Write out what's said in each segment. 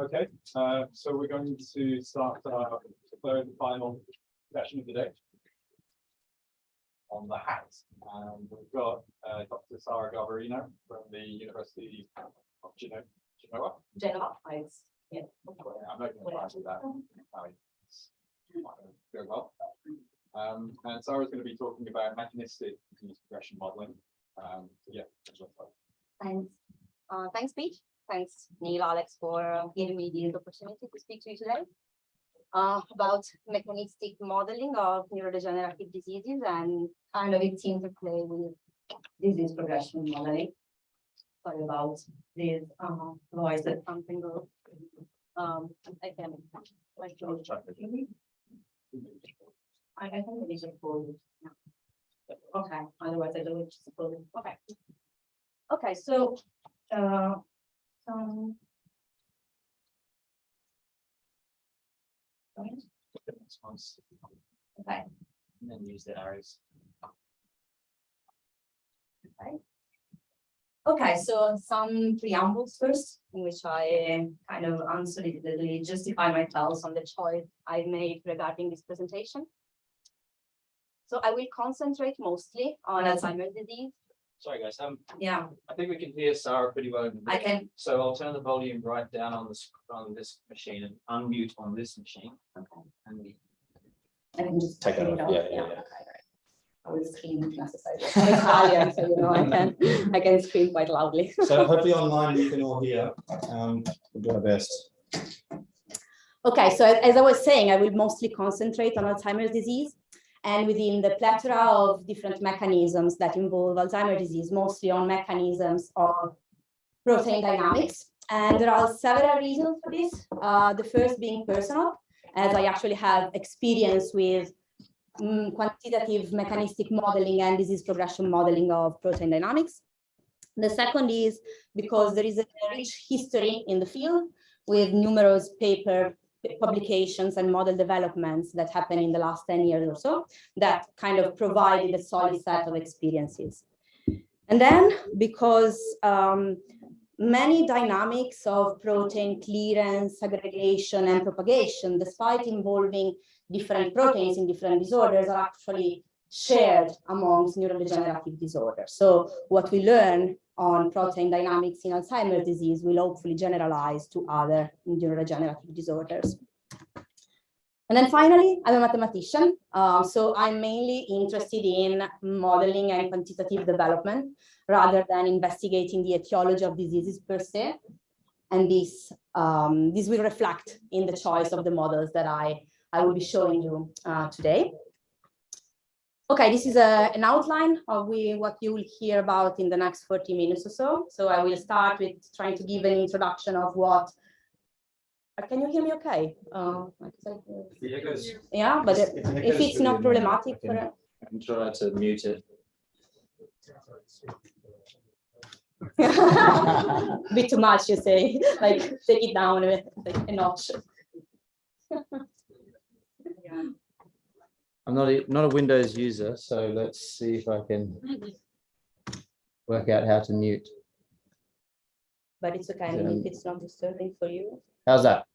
Okay, uh, so we're going to start our third and final session of the day. On the hat, and we've got uh, Dr. Sara Garbarino from the University of Genoa. Genoa. Genova, it's, yeah. I'm not going to try with that. I mean, it's gonna Go well. Um, and Sara's going to be talking about mechanistic continuous progression modeling. Um, so yeah. that's what Thanks. Uh, thanks, Pete. Thanks, Neil, Alex, for giving me the opportunity to speak to you today. Uh, about mechanistic modeling of neurodegenerative diseases and kind of its interplay with disease progression modeling. Sorry about this, uh, voice that something goes. Um, I can. I, think it is yeah. Okay, otherwise I don't suppose, okay. Okay, so, uh, um. Okay, And then use the arrows. okay, Okay, so some preambles first, in which I kind of unsolicitedly justify myself on the choice I made regarding this presentation. So I will concentrate mostly on Alzheimer's disease, Sorry, guys, um, yeah, I think we can hear Sara pretty well. in I can, So I'll turn the volume right down on this, on this machine and unmute on this machine. okay, And the I can just. Take that it off, off, yeah, yeah, okay, yeah. right. I will scream if necessary. I'm Italian, so you know, I can, I can scream quite loudly. So hopefully online you can all hear. Um, we'll do our best. Okay, so as I was saying, I will mostly concentrate on Alzheimer's disease. And within the plethora of different mechanisms that involve Alzheimer's disease, mostly on mechanisms of protein dynamics. And there are several reasons for this. Uh, the first being personal, as I actually have experience with mm, quantitative mechanistic modeling and disease progression modeling of protein dynamics. The second is because there is a rich history in the field with numerous paper publications and model developments that happened in the last 10 years or so that kind of provided a solid set of experiences. And then because um, many dynamics of protein clearance, aggregation, and propagation, despite involving different proteins in different disorders, are actually shared amongst neurodegenerative disorders. So what we learn on protein dynamics in Alzheimer's disease will hopefully generalize to other neurodegenerative disorders. And then finally, I'm a mathematician, um, so I'm mainly interested in modeling and quantitative development rather than investigating the etiology of diseases per se. And this, um, this will reflect in the choice of the models that I, I will be showing you uh, today. Okay, this is a, an outline of we, what you will hear about in the next 40 minutes or so. So I will start with trying to give an introduction of what. uh, Can you hear me okay? Uh, said, uh, yeah, but it- if it's not problematic for, I can try to mute it. bit too much, you say, like take it down a, bit, like, a notch. I'm not a, not a Windows user, so let's see if I can work out how to mute. But it's okay, I mean, if it's not disturbing for you. How's that?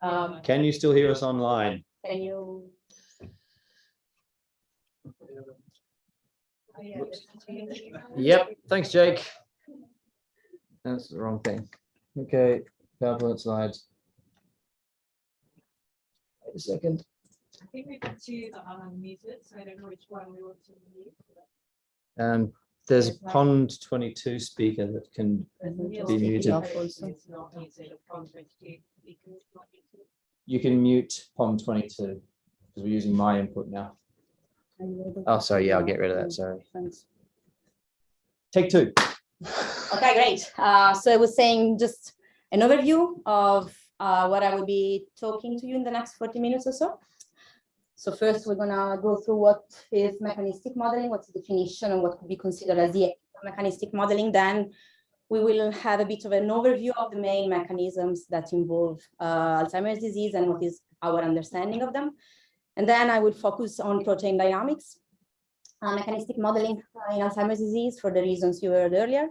Um, Can you still hear us online? can you? Yep, thanks, Jake. That's the wrong thing. Okay, PowerPoint slides. Wait a second. I think we could choose unmute it, so I don't know which one we want to mute. Um, there's a Pond twenty-two speaker that can, Be muted. up It's not muted, upon 22, because it's not muted. you can mute Pond twenty-two because we're using my input now. Oh, sorry, yeah, I'll get rid of that, sorry. Thanks. Take two. Okay, great. Uh, so I was saying just an overview of uh, what I will be talking to you in the next 40 minutes or so. So first, we're gonna go through what is mechanistic modeling, what's the definition, and what could be considered as the mechanistic modeling. Then we will have a bit of an overview of the main mechanisms that involve uh, Alzheimer's disease and what is our understanding of them. And then I will focus on protein dynamics, uh, mechanistic modeling uh, in Alzheimer's disease for the reasons you heard earlier.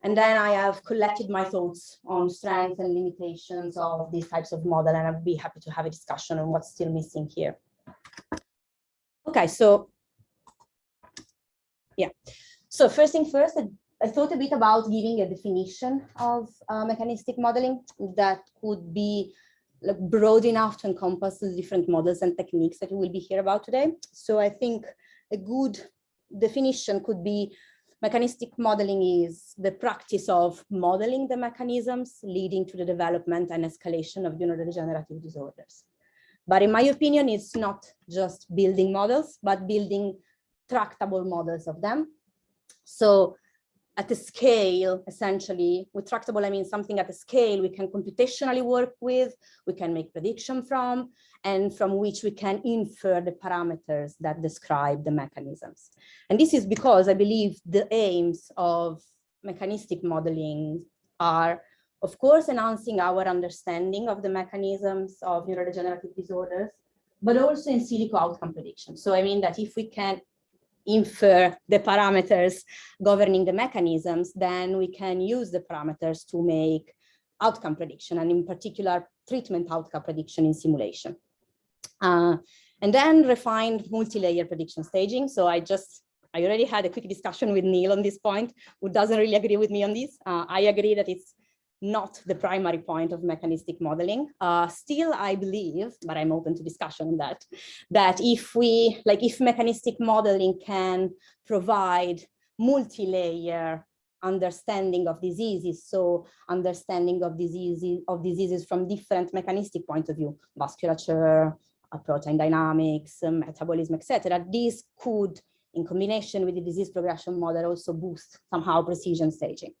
And then I have collected my thoughts on strengths and limitations of these types of model, and I'd be happy to have a discussion on what's still missing here. Okay, so yeah. So first thing first, I- thought a bit about giving a definition of uh, mechanistic modeling that could be like broad enough to encompass the different models and techniques that we will be here about today. So I think a good definition could be mechanistic modeling is the practice of modeling the mechanisms leading to the development and escalation of neurodegenerative disorders. But in my opinion, it's not just building models, but building tractable models of them. So at the scale, essentially, with tractable, I mean something at a scale we can computationally work with, we can make prediction from, and from which we can infer the parameters that describe the mechanisms. And this is because I believe the aims of mechanistic modeling are, of course, enhancing our understanding of the mechanisms of neurodegenerative disorders, but also in silico outcome prediction. So I mean that if we can infer the parameters governing the mechanisms, then we can use the parameters to make outcome prediction, and in particular, treatment outcome prediction in simulation. Uh, and then refined multi-layer prediction staging. So I just, I already had a quick discussion with Neil on this point, who doesn't really agree with me on this. Uh, I agree that it's not the primary point of mechanistic modeling. Uh, still, I believe, but I'm open to discussion on that, that if we, like if mechanistic modeling can provide multi-layer understanding of diseases, so understanding of diseases of diseases from different mechanistic point of view, vasculature, uh, protein dynamics, um, metabolism, etc. This could, in combination with the disease progression model, also boost somehow precision staging.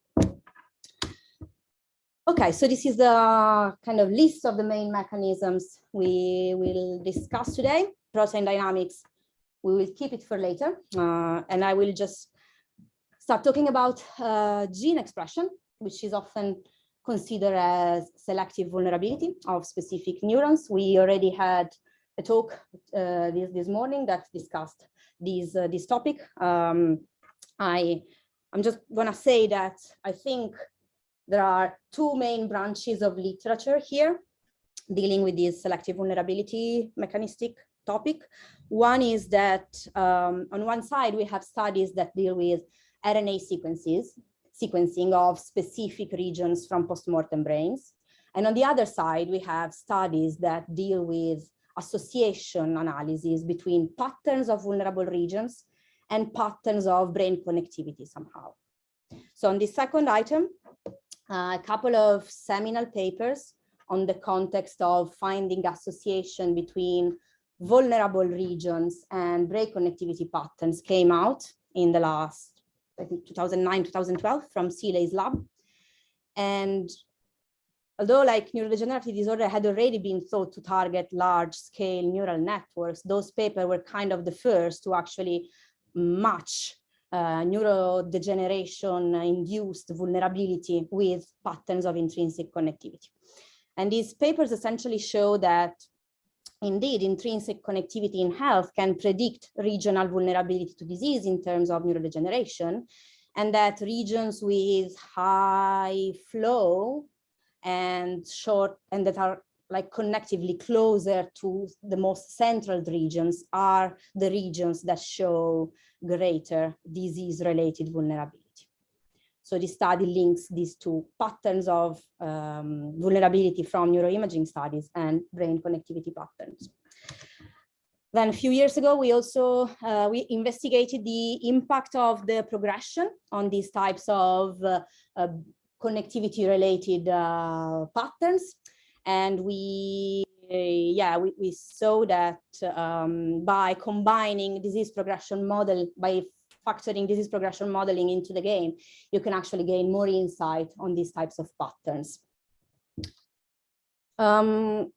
Okay, so this is the kind of list of the main mechanisms we will discuss today. Protein dynamics, we will keep it for later. Uh, and I will just start talking about uh, gene expression, which is often considered as selective vulnerability of specific neurons. We already had a talk uh, this, this morning that discussed this, uh, this topic. Um, I, I'm just gonna say that I think there are two main branches of literature here dealing with this selective vulnerability mechanistic topic. One is that um, on one side, we have studies that deal with RNA sequences, sequencing of specific regions from postmortem brains. And on the other side, we have studies that deal with association analysis between patterns of vulnerable regions and patterns of brain connectivity somehow. So on the second item, a couple of seminal papers on the context of finding association between vulnerable regions and break connectivity patterns came out in the last, I think 2009, 2012 from Seeley's lab. And although like neurodegenerative disorder had already been thought to target large scale neural networks, those papers were kind of the first to actually match Uh, neurodegeneration induced vulnerability with patterns of intrinsic connectivity. And these papers essentially show that indeed intrinsic connectivity in health can predict regional vulnerability to disease in terms of neurodegeneration, and that regions with high flow and short and that are like connectively closer to the most central regions are the regions that show greater disease-related vulnerability. So this study links these two patterns of um, vulnerability from neuroimaging studies and brain connectivity patterns. Then a few years ago, we also uh, we investigated the impact of the progression on these types of uh, uh, connectivity related uh, patterns. And we, yeah, we, we saw that um, by combining disease progression model, by factoring disease progression modeling into the game, you can actually gain more insight on these types of patterns. Um,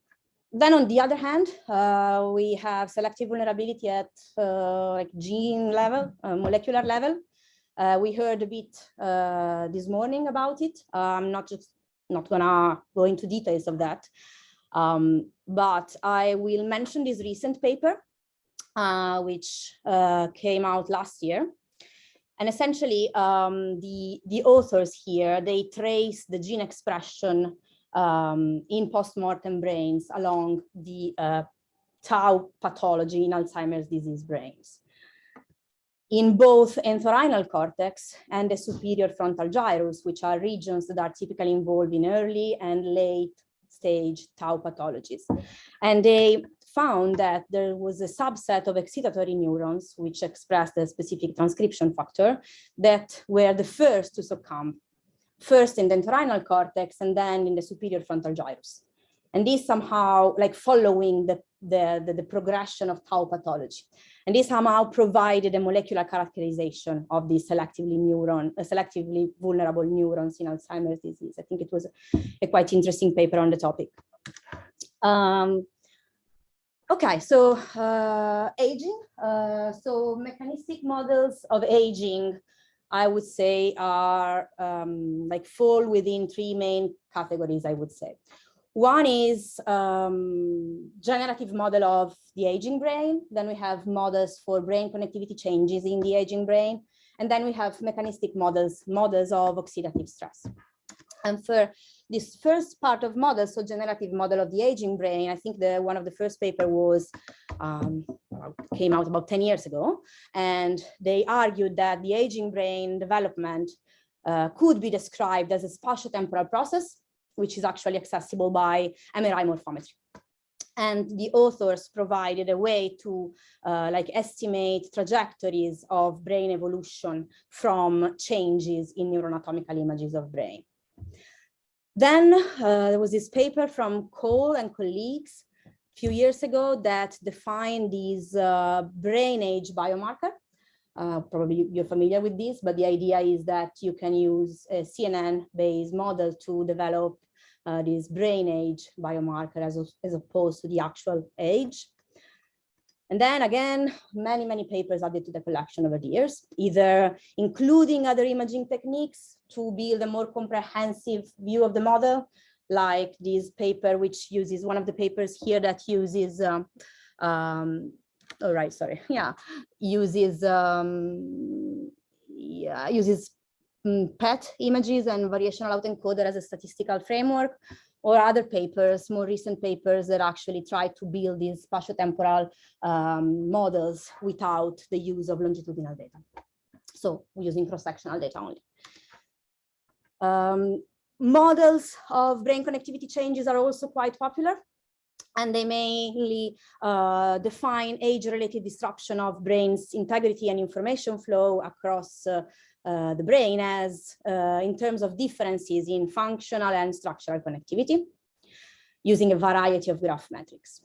then on the other hand, uh, we have selective vulnerability at uh, like gene level, uh, molecular level. Uh, we heard a bit uh, this morning about it. I'm not just not gonna go into details of that, um, but I will mention this recent paper, uh, which came out last year. And essentially, um, the, the authors here, they trace the gene expression um, in postmortem brains along the uh, tau pathology in Alzheimer's disease brains. In both entorhinal cortex and the superior frontal gyrus, which are regions that are typically involved in early and late stage tau pathologies. And they found that there was a subset of excitatory neurons which expressed a specific transcription factor that were the first to succumb, first in the entorhinal cortex and then in the superior frontal gyrus. And this somehow like following the, the, the, the progression of tau pathology. And this somehow provided a molecular characterization of these selectively neuron, uh, selectively vulnerable neurons in Alzheimer's disease. I think it was a quite interesting paper on the topic. Um, okay, so uh, aging. Uh, so mechanistic models of aging, I would say, are um, like fall within three main categories, I would say. One is um, generative model of the aging brain. Then we have models for brain connectivity changes in the aging brain. And then we have mechanistic models, models of oxidative stress. And for this first part of models, so generative model of the aging brain, I think the one of the first paper was um, came out about 10 years ago. And they argued that the aging brain development uh, could be described as a spatiotemporal process which is actually accessible by MRI morphometry. And the authors provided a way to uh, like estimate trajectories of brain evolution from changes in neuroanatomical images of brain. Then uh, there was this paper from Cole and colleagues a few years ago that defined these uh, brain age biomarker. Uh, probably you're familiar with this, but the idea is that you can use a CNN-based model to develop uh, this brain age biomarker as, as opposed to the actual age. And then again, many, many papers added to the collection over the years, either including other imaging techniques to build a more comprehensive view of the model, like this paper, which uses one of the papers here that uses, um, um, all right, sorry, yeah, uses, um, yeah, uses PET images and variational autoencoder as a statistical framework, or other papers, more recent papers that actually try to build these spatiotemporal um, models without the use of longitudinal data. So using cross-sectional data only. Um, models of brain connectivity changes are also quite popular and they mainly uh, define age-related disruption of brain's integrity and information flow across uh, uh, the brain as uh, in terms of differences in functional and structural connectivity using a variety of graph metrics.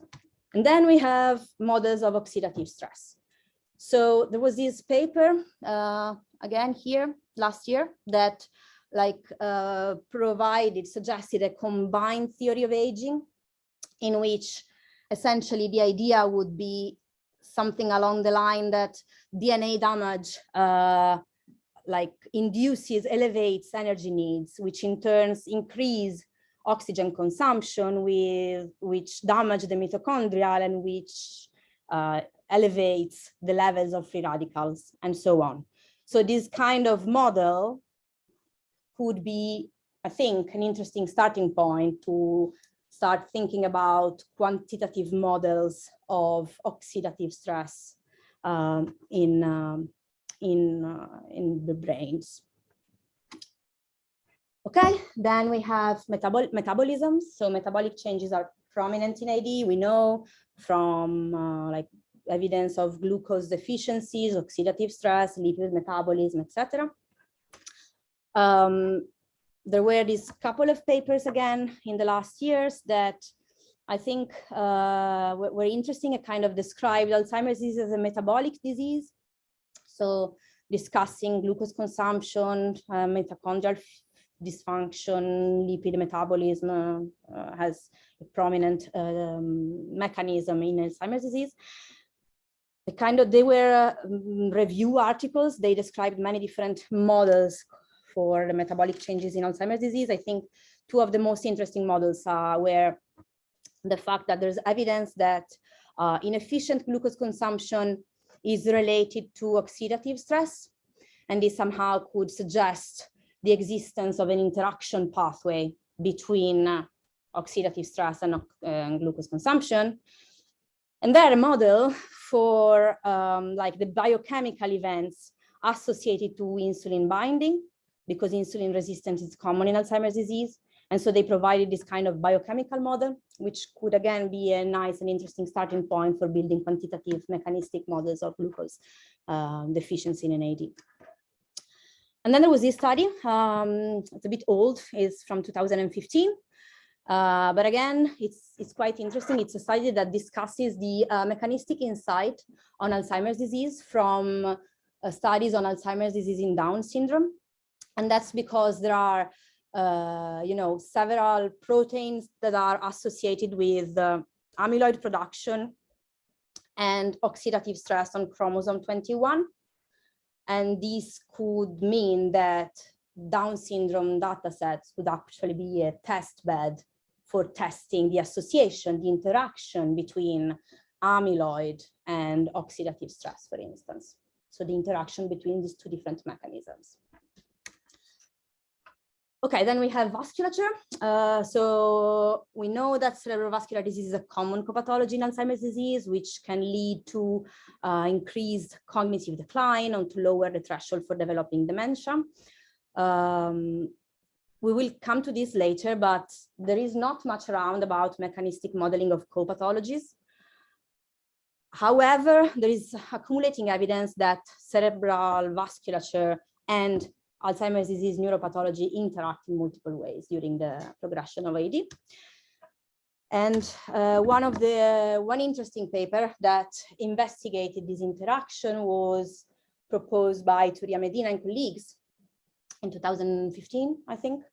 And then we have models of oxidative stress. So there was this paper, uh, again here last year, that like uh, provided, suggested a combined theory of aging in which essentially the idea would be something along the line that DNA damage uh, like induces, elevates energy needs, which in turns increase oxygen consumption with which damage the mitochondrial and which uh, elevates the levels of free radicals and so on. So this kind of model could be, I think, an interesting starting point to start thinking about quantitative models of oxidative stress um, in um, in, uh, in the brains. Okay, then we have metabol metabolism. So metabolic changes are prominent in AD. We know from uh, like evidence of glucose deficiencies, oxidative stress, lipid metabolism, etc. Um, there were these couple of papers again in the last years that I think uh, were, were interesting. It kind of described Alzheimer's disease as a metabolic disease. So discussing glucose consumption, uh, mitochondrial dysfunction, lipid metabolism uh, has a prominent um, mechanism in Alzheimer's disease. The kind of, they were uh, review articles. They described many different models for the metabolic changes in Alzheimer's disease. I think two of the most interesting models uh, were the fact that there's evidence that uh, inefficient glucose consumption is related to oxidative stress. and this somehow could suggest the existence of an interaction pathway between uh, oxidative stress and uh, glucose consumption. And they're a model for um, like the biochemical events associated to insulin binding, because insulin resistance is common in Alzheimer's disease. And so they provided this kind of biochemical model, which could again be a nice and interesting starting point for building quantitative mechanistic models of glucose um, deficiency in AD. And then there was this study, um, it's a bit old, it's from 2015. Uh, but again, it's, it's quite interesting. It's a study that discusses the uh, mechanistic insight on Alzheimer's disease from uh, studies on Alzheimer's disease in Down syndrome. And that's because there are, uh, you know, several proteins that are associated with uh, amyloid production and oxidative stress on chromosome 21. And this could mean that Down syndrome datasets would actually be a test bed for testing the association, the interaction between amyloid and oxidative stress, for instance. So the interaction between these two different mechanisms. Okay, then we have vasculature. Uh, so we know that cerebrovascular disease is a common copathology in Alzheimer's disease, which can lead to uh, increased cognitive decline and to lower the threshold for developing dementia. Um, we will come to this later, but there is not much around about mechanistic modeling of co-pathologies. However, there is accumulating evidence that cerebral vasculature and Alzheimer's disease neuropathology interact in multiple ways during the progression of AD. And uh, one of the one interesting paper that investigated this interaction was proposed by Iturria-Medina and colleagues in 2015, I think.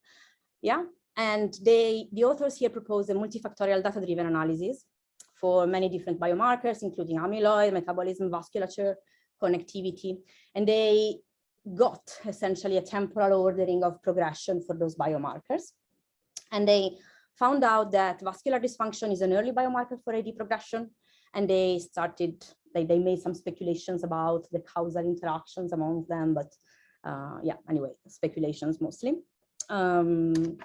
Yeah, and they the authors here propose a multifactorial data-driven analysis for many different biomarkers, including amyloid, metabolism, vasculature, connectivity, and they got essentially a temporal ordering of progression for those biomarkers. And they found out that vascular dysfunction is an early biomarker for AD progression. And they started, they, they made some speculations about the causal interactions among them, but uh, yeah, anyway, speculations mostly. Um,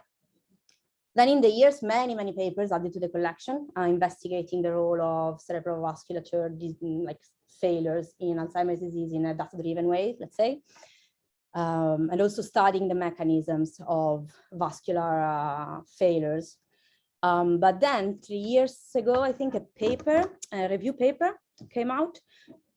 then in the years, many, many papers added to the collection, uh, investigating the role of cerebral vasculature, like failures in Alzheimer's disease in a data-driven way, let's say, um, and also studying the mechanisms of vascular uh, failures. Um, but then three years ago, I think a paper, a review paper came out,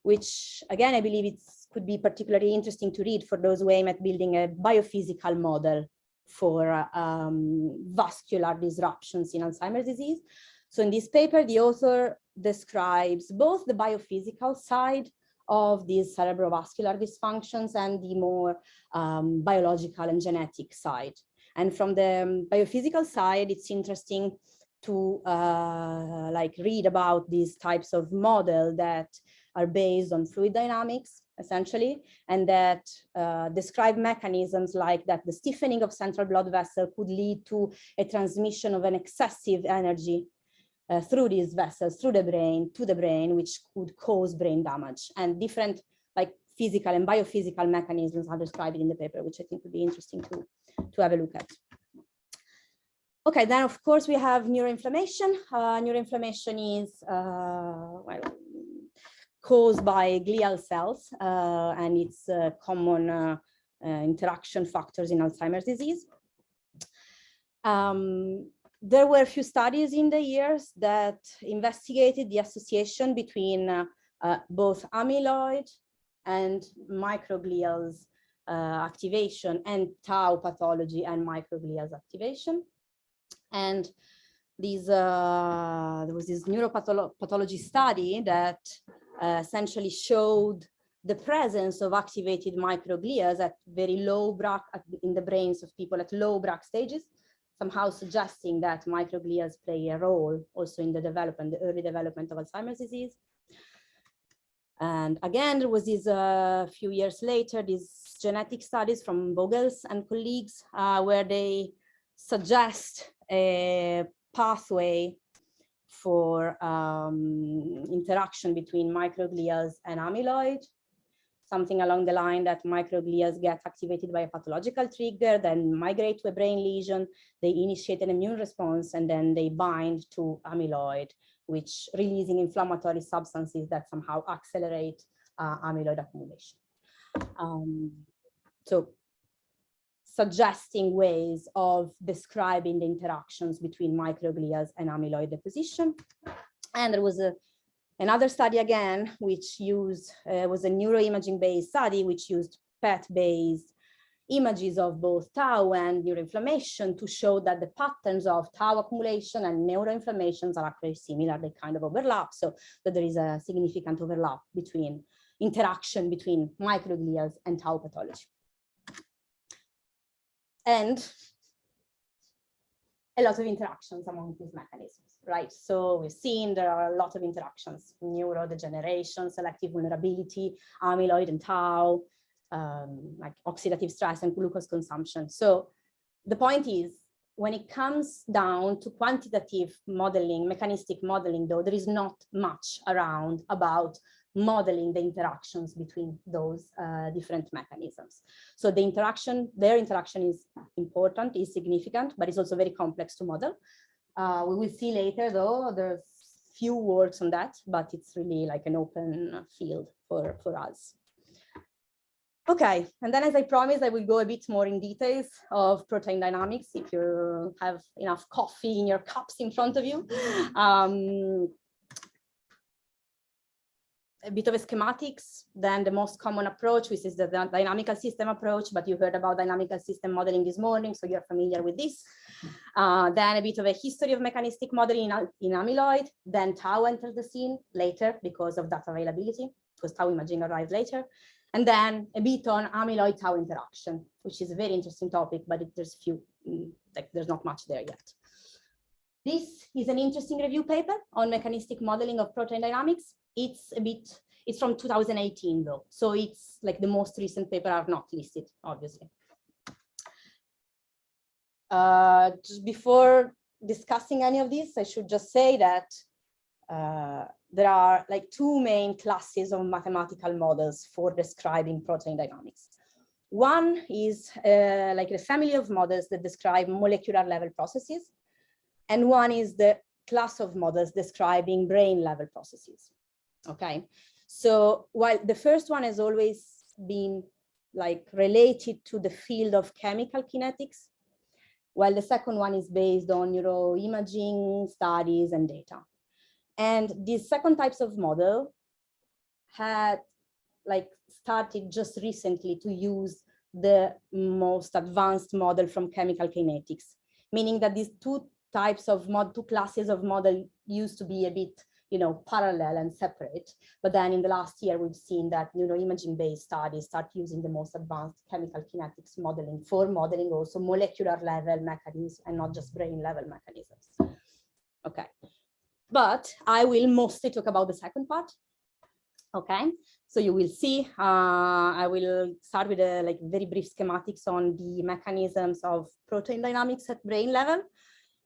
which again, I believe it could be particularly interesting to read for those who aim at building a biophysical model for um, vascular disruptions in Alzheimer's disease. So in this paper, the author describes both the biophysical side of these cerebrovascular dysfunctions and the more um, biological and genetic side. And from the biophysical side, it's interesting to uh, like read about these types of model that are based on fluid dynamics, essentially, and that uh, describe mechanisms like that the stiffening of central blood vessel could lead to a transmission of an excessive energy uh, through these vessels, through the brain, to the brain, which could cause brain damage. And different like physical and biophysical mechanisms are described in the paper, which I think would be interesting to, to have a look at. Okay, then of course we have neuroinflammation. Uh, neuroinflammation is uh, well, caused by glial cells, uh, and it's common uh, uh, interaction factors in Alzheimer's disease. Um, there were a few studies in the years that investigated the association between both amyloid and microglial's uh, activation and tau pathology and microglial's activation. And these, uh, there was this neuropathology study that uh, essentially showed the presence of activated microglias at very low Braak in the brains of people at low Braak stages somehow suggesting that microglia play a role also in the development, the early development of Alzheimer's disease. And again, there was this a uh, few years later, these genetic studies from Vogels and colleagues, uh, where they suggest a pathway for um, interaction between microglias and amyloid. something along the line that microglia get activated by a pathological trigger, then migrate to a brain lesion, they initiate an immune response, and then they bind to amyloid, which releasing inflammatory substances that somehow accelerate uh, amyloid accumulation. Um, so suggesting ways of describing the interactions between microglia and amyloid deposition. And there was a, another study again, which used, uh, was a neuroimaging based study, which used PET based images of both tau and neuroinflammation to show that the patterns of tau accumulation and neuroinflammations are actually similar, they kind of overlap, so that there is a significant overlap between interaction between microglia and tau pathology. And a lot of interactions among these mechanisms, right? So we've seen there are a lot of interactions, neurodegeneration, selective vulnerability, amyloid and tau, um, like oxidative stress and glucose consumption. So the point is, when it comes down to quantitative modeling, mechanistic modeling, though, there is not much around about modeling the interactions between those uh, different mechanisms. So the interaction, their interaction is important, is significant, but it's also very complex to model. Uh, we will see later, though, there's few words on that, but it's really like an open field for, for us. Okay, and then as I promised, I will go a bit more in details of protein dynamics if you have enough coffee in your cups in front of you. Um, a bit of a schematics, then the most common approach, which is the dy- dynamical system approach, but you heard about dynamical system modeling this morning, so you're familiar with this. Uh, then a bit of a history of mechanistic modeling in, in amyloid, then tau enters the scene later because of data availability, because tau imaging arrived later. And then a bit on amyloid tau interaction, which is a very interesting topic, but it, there's few, mm, like there's not much there yet. This is an interesting review paper on mechanistic modeling of protein dynamics. It's a bit, it's from 2018 though. So it's like the most recent paper are not listed, obviously. Uh, just before discussing any of this, I should just say that uh, there are like two main classes of mathematical models for describing protein dynamics. One is uh, like a family of models that describe molecular level processes. And one is the class of models describing brain level processes. Okay, so while the first one has always been like related to the field of chemical kinetics, while the second one is based on neuroimaging studies and data. And these second types of model had like started just recently to use the most advanced model from chemical kinetics, meaning that these two types of mod, two classes of model used to be a bit, you know, parallel and separate. But then in the last year, we've seen that neuroimaging based studies start using the most advanced chemical kinetics modeling for modeling also molecular level mechanisms and not just brain level mechanisms. Okay, but I will mostly talk about the second part. Okay, so you will see, uh, I will start with a like very brief schematics on the mechanisms of protein dynamics at brain level.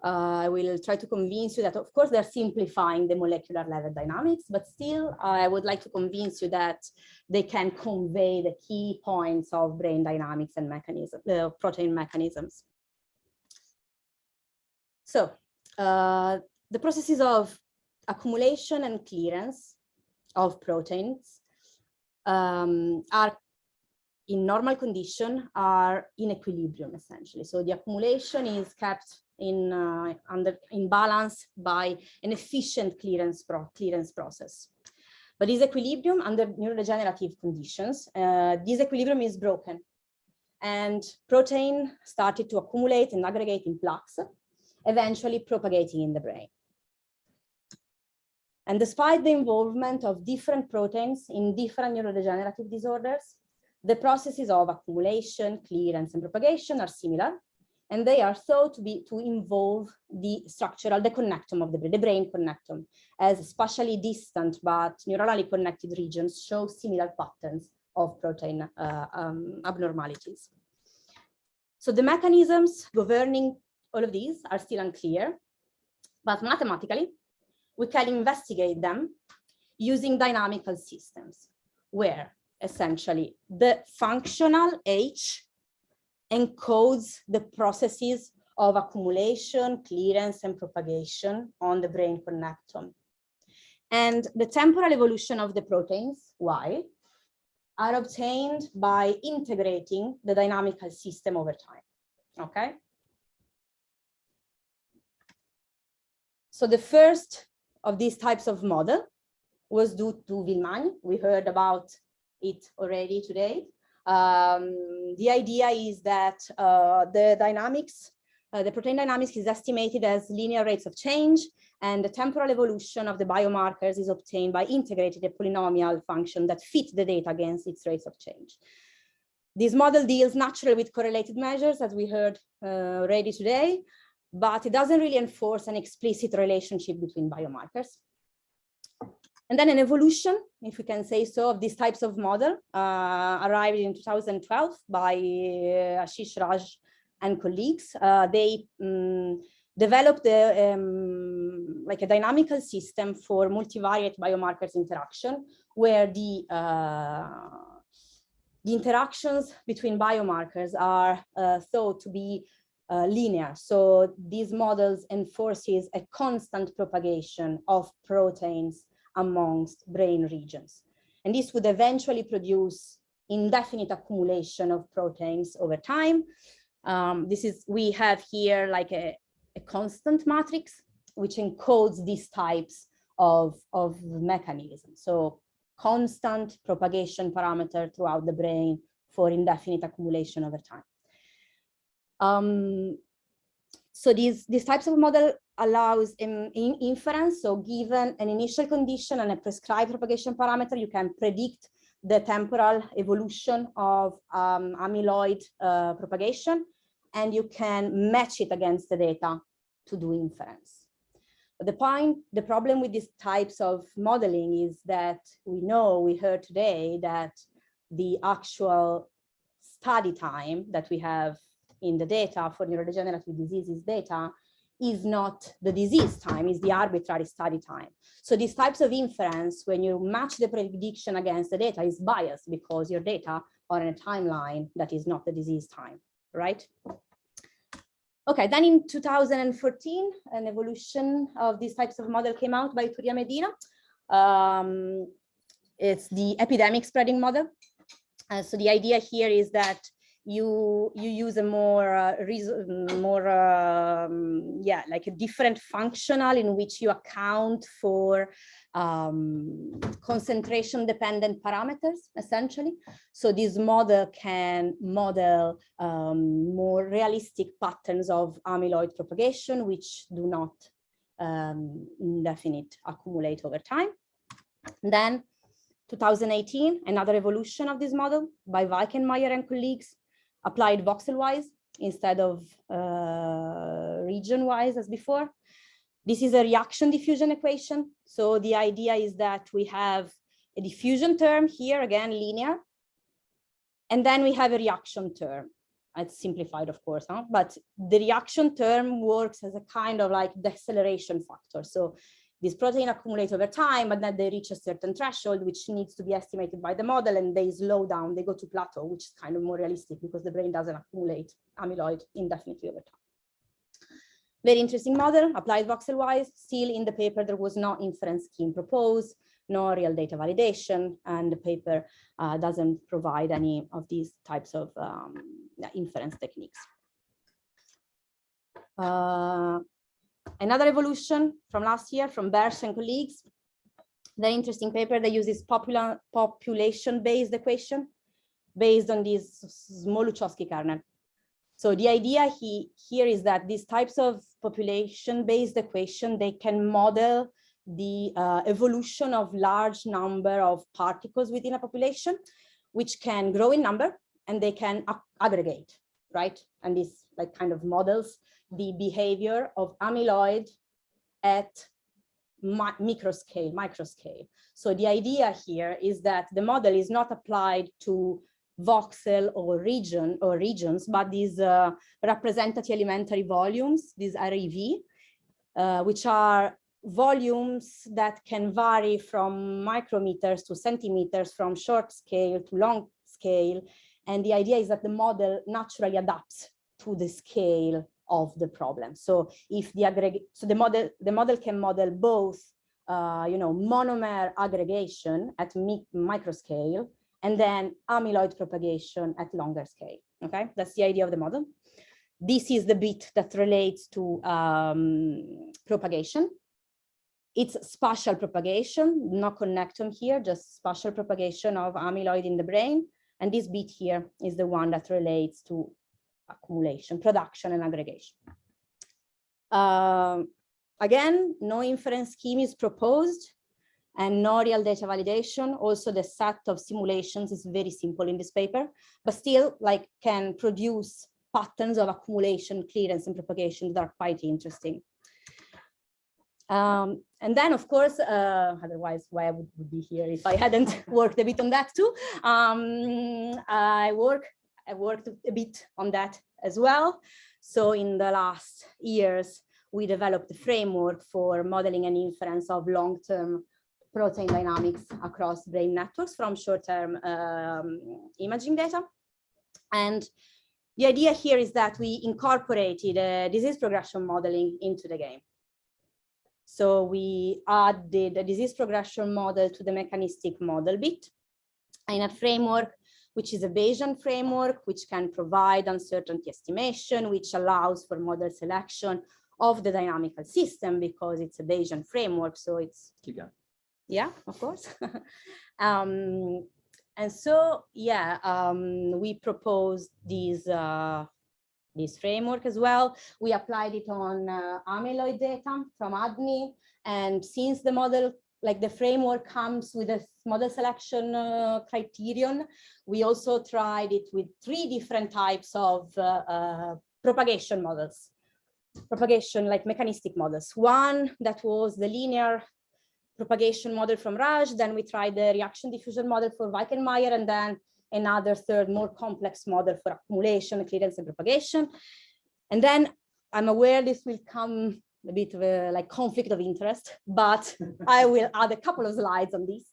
Uh, I will try to convince you that, of course, they're simplifying the molecular level dynamics, but still, I would like to convince you that they can convey the key points of brain dynamics and mechanism, uh, protein mechanisms. So, uh, the processes of accumulation and clearance of proteins um, are in normal condition are in equilibrium essentially. So the accumulation is kept in uh, under in balance by an efficient clearance pro clearance process. But this equilibrium under neurodegenerative conditions, uh, this equilibrium is broken and protein started to accumulate and aggregate in plaques, eventually propagating in the brain. And despite the involvement of different proteins in different neurodegenerative disorders, the processes of accumulation, clearance, and propagation are similar, and they are thought to be to involve the structural, the connectome of the brain, the brain connectome, as spatially distant but neurally connected regions show similar patterns of protein uh, um, abnormalities. So the mechanisms governing all of these are still unclear, but mathematically, we can investigate them using dynamical systems, where essentially. The functional H encodes the processes of accumulation, clearance, and propagation on the brain connectome. And the temporal evolution of the proteins, Y, are obtained by integrating the dynamical system over time, okay? So the first of these types of model was due to Villemagne. We heard about it already today. Um, the idea is that uh, the dynamics, uh, the protein dynamics is estimated as linear rates of change and the temporal evolution of the biomarkers is obtained by integrating a polynomial function that fits the data against its rates of change. This model deals naturally with correlated measures, as we heard uh, already today, but it doesn't really enforce an explicit relationship between biomarkers. And then an evolution, if we can say so, of these types of model uh, arrived in 2012 by uh, Ashish Raj and colleagues. Uh, they um, developed a, um, like a dynamical system for multivariate biomarkers interaction, where the uh, the interactions between biomarkers are uh, thought to be uh, linear. So these models enforces a constant propagation of proteins amongst brain regions. And this would eventually produce indefinite accumulation of proteins over time. Um, this is, we have here like a, a constant matrix, which encodes these types of, of mechanisms. So constant propagation parameter throughout the brain for indefinite accumulation over time. Um, so these, these types of model allows in, in inference. So given an initial condition and a prescribed propagation parameter, you can predict the temporal evolution of um, amyloid uh, propagation, and you can match it against the data to do inference. But the point, the problem with these types of modeling is that we know, we heard today that the actual study time that we have in the data for neurodegenerative diseases data is not the disease time, is the arbitrary study time. So these types of inference, when you match the prediction against the data, is biased because your data are in a timeline that is not the disease time, right? Okay, then in 2014, an evolution of these types of model came out by Iturria-Medina. Um, it's the epidemic spreading model. Uh, so the idea here is that you you use a more uh, more um, yeah like a different functional in which you account for um, concentration dependent parameters essentially. So this model can model um, more realistic patterns of amyloid propagation which do not um, indefinite accumulate over time. Then 2018 another evolution of this model by Weickenmeier and colleagues applied voxel-wise instead of uh, region-wise as before. This is a reaction diffusion equation. So the idea is that we have a diffusion term here, again, linear. And then we have a reaction term. It's simplified, of course, huh? but the reaction term works as a kind of like deceleration factor. So this protein accumulates over time, but then they reach a certain threshold, which needs to be estimated by the model, and they slow down, they go to plateau, which is kind of more realistic because the brain doesn't accumulate amyloid indefinitely over time. Very interesting model, applied voxel-wise. Still in the paper, there was no inference scheme proposed, no real data validation, and the paper uh, doesn't provide any of these types of um, inference techniques. Uh, Another evolution from last year from Bertsch and colleagues, the interesting paper that uses popular population-based equation based on this Smoluchowski kernel. So the idea he, here is that these types of population-based equation, they can model the uh, evolution of large number of particles within a population, which can grow in number and they can aggregate, right? And these like kind of models the behavior of amyloid at micro scale, micro scale. So the idea here is that the model is not applied to voxel or region or regions, but these uh, representative elementary volumes, these REV, uh, which are volumes that can vary from micrometers to centimeters, from short scale to long scale. And the idea is that the model naturally adapts to the scale of the problem. So if the aggregate, so the model, the model can model both, uh, you know, monomer aggregation at mi micro scale and then amyloid propagation at longer scale. Okay, that's the idea of the model. This is the bit that relates to um, propagation. It's spatial propagation, no connectome here, just spatial propagation of amyloid in the brain. And this bit here is the one that relates to accumulation, production and aggregation. Um, again, no inference scheme is proposed and no real data validation. Also, the set of simulations is very simple in this paper, but still like can produce patterns of accumulation, clearance and propagation that are quite interesting. Um, and then, of course, uh, otherwise, why I would, would be here if I hadn't worked a bit on that too. Um, I work, I worked a bit on that as well. So in the last years, we developed a framework for modeling and inference of long-term protein dynamics across brain networks from short-term um, imaging data. And the idea here is that we incorporated a disease progression modeling into the game. So we added a disease progression model to the mechanistic model bit in a framework, which is a Bayesian framework, which can provide uncertainty estimation, which allows for model selection of the dynamical system because it's a Bayesian framework. So it's Keep going. yeah, of course. um, and so, yeah, um, we proposed these uh, this framework as well. We applied it on uh, amyloid data from ADNI. And since the model, like the framework comes with a model selection uh, criterion, we also tried it with three different types of uh, uh, propagation models. Propagation like mechanistic models. One that was the linear propagation model from Raj, then we tried the reaction diffusion model for Weickenmeier, and then another third more complex model for accumulation, clearance and propagation. And then I'm aware this will come a bit of a like conflict of interest, but I will add a couple of slides on this,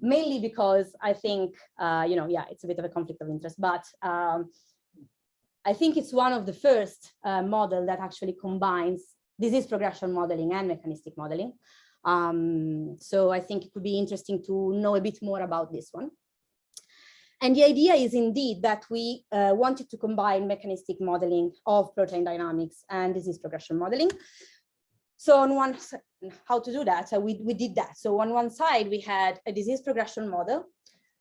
mainly because I think, uh, you know, yeah, it's a bit of a conflict of interest, but um, I think it's one of the first uh, model that actually combines disease progression modeling and mechanistic modeling. Um, so I think it could be interesting to know a bit more about this one. And the idea is indeed that we uh, wanted to combine mechanistic modeling of protein dynamics and disease progression modeling. So on one, how to do that? So we, we did that. So on one side, we had a disease progression model,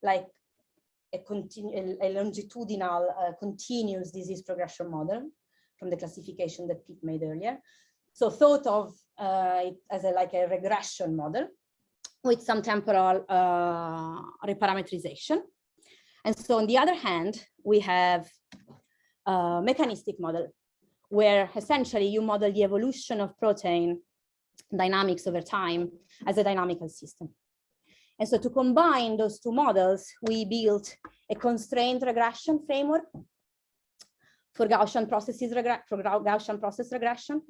like a, a longitudinal uh, continuous disease progression model from the classification that Pete made earlier. So thought of uh, as a, like a regression model with some temporal uh, reparametrization. And so on the other hand, we have a mechanistic model where essentially you model the evolution of protein dynamics over time as a dynamical system. And so to combine those two models, we built a constrained regression framework for Gaussian processes for Gaussian process regression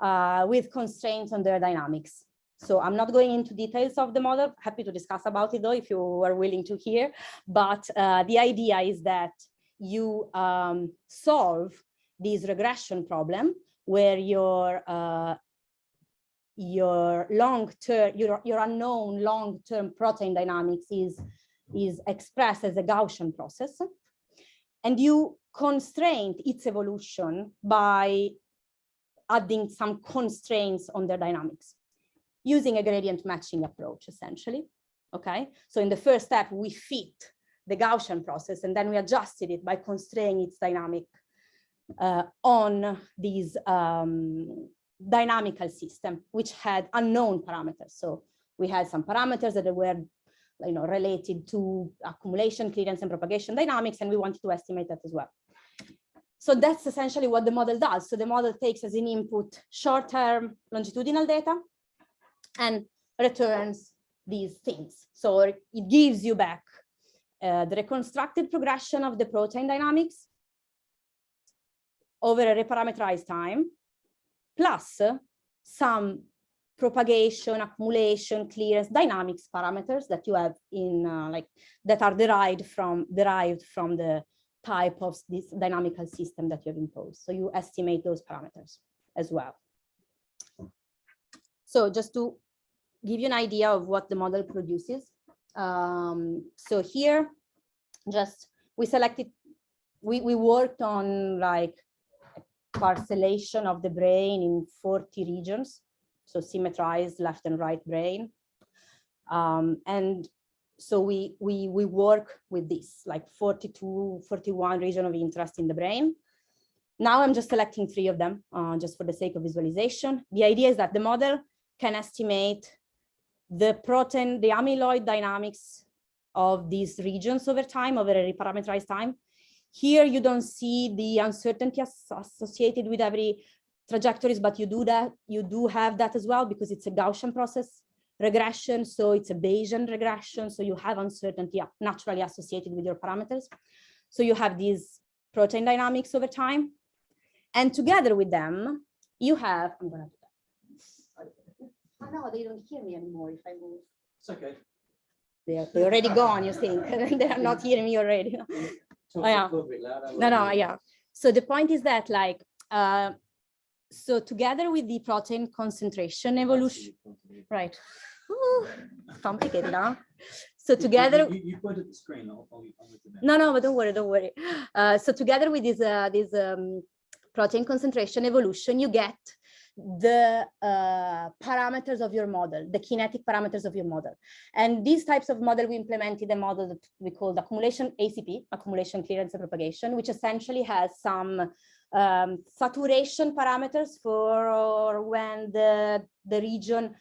uh, with constraints on their dynamics. So I'm not going into details of the model, happy to discuss about it though, if you are willing to hear. But uh, the idea is that you um, solve this regression problem where your uh, your long-term, your, your unknown long-term protein dynamics is, is expressed as a Gaussian process. And you constrain its evolution by adding some constraints on their dynamics using a gradient matching approach, essentially. Okay, so in the first step, we fit the Gaussian process and then we adjusted it by constraining its dynamic uh, on these um, dynamical system, which had unknown parameters. So we had some parameters that were you know, related to accumulation, clearance, and propagation dynamics, and we wanted to estimate that as well. So that's essentially what the model does. So the model takes as an input short-term longitudinal data, and returns these things. So it gives you back uh, the reconstructed progression of the protein dynamics over a reparameterized time, plus some propagation, accumulation, clearance, dynamics parameters that you have in uh, like that are derived from derived from the type of this dynamical system that you have imposed. So you estimate those parameters as well. So just to give you an idea of what the model produces. Um, so here, just we selected, we, we worked on like parcellation of the brain in 40 regions, so symmetrized left and right brain. Um, and so we, we, we work with this, like 42, 41 region of interest in the brain. Now I'm just selecting three of them, uh, just for the sake of visualization. The idea is that the model can estimate the protein, the amyloid dynamics of these regions over time, over a parameterized time. Here you don't see the uncertainty associated with every trajectories, but you do that, you do have that as well because it's a Gaussian process regression. So it's a Bayesian regression. So you have uncertainty naturally associated with your parameters. So you have these protein dynamics over time. And together with them, you have, I'm gonna do that. Oh, no, they don't hear me anymore if I move. It's okay. They're, they're already gone, you think? They're not hearing me already. Yeah. little bit louder. No, no, yeah. So the point is that like, uh, so together with the protein concentration evolution, right? Ooh, Complicated, huh? So together, You, you point at the screen, I'll, I'll, I'll make the note. no, no, but don't worry, don't worry. Uh, so together with this, uh, this um, protein concentration evolution, you get the uh, parameters of your model, the kinetic parameters of your model. And these types of model, we implemented a model that we called accumulation ACP, accumulation clearance and propagation, which essentially has some um, saturation parameters for when the, the region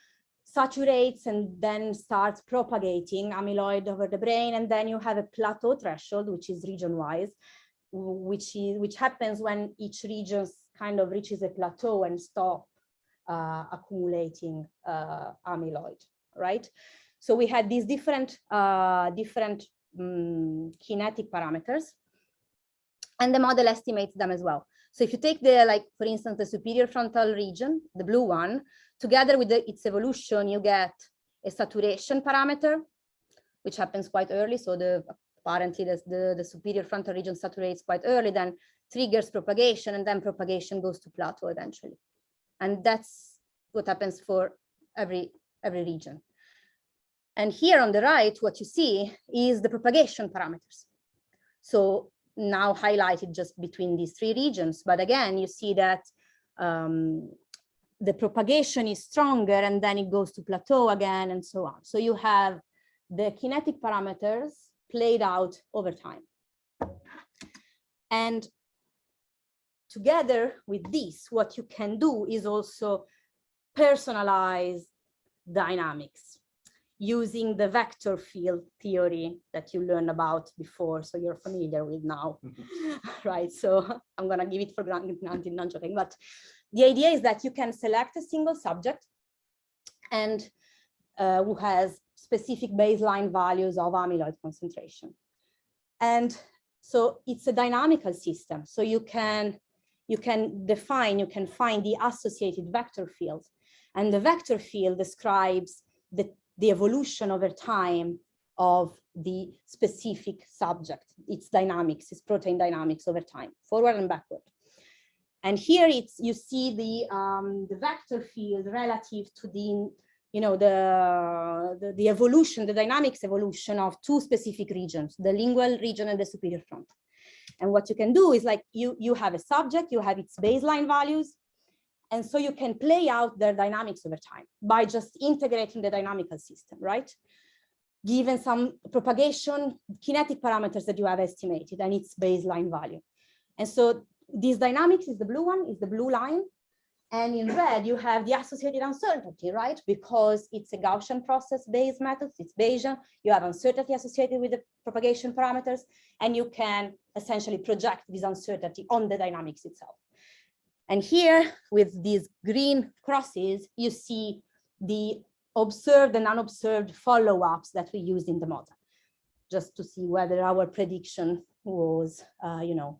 saturates and then starts propagating amyloid over the brain. And then you have a plateau threshold, which is region wise, which is which happens when each region kind of reaches a plateau and stop uh, accumulating uh, amyloid, right? So we had these different uh, different um, kinetic parameters, and the model estimates them as well. So if you take the like, for instance, the superior frontal region, the blue one, together with the, its evolution, you get a saturation parameter, which happens quite early. So the apparently the, the, the superior frontal region saturates quite early, then triggers propagation, and then propagation goes to plateau eventually. And that's what happens for every, every region. And here on the right, what you see is the propagation parameters. So now highlighted just between these three regions. But again, you see that um, the propagation is stronger and then it goes to plateau again and so on. So you have the kinetic parameters played out over time. And together with this, what you can do is also personalize dynamics using the vector field theory that you learned about before, so you're familiar with now, right? So I'm gonna give it for granted, granted, not joking, but the idea is that you can select a single subject and uh, who has specific baseline values of amyloid concentration. And so it's a dynamical system. So you can, you can define, you can find the associated vector field. And the vector field describes the, the evolution over time of the specific subject, its dynamics, its protein dynamics over time, forward and backward. And here it's you see the um, the vector field relative to the you know the, the the evolution, the dynamics evolution of two specific regions, the lingual region and the superior front. And what you can do is like you you have a subject, you have its baseline values, and so you can play out their dynamics over time by just integrating the dynamical system, right? Given some propagation kinetic parameters that you have estimated and its baseline value. And so these dynamics is the blue one, is the blue line. And in red, you have the associated uncertainty, right? Because it's a Gaussian process-based method, it's Bayesian, you have uncertainty associated with the propagation parameters, and you can essentially project this uncertainty on the dynamics itself. And here, with these green crosses, you see the observed and unobserved follow-ups that we used in the model, just to see whether our prediction was, uh, you know,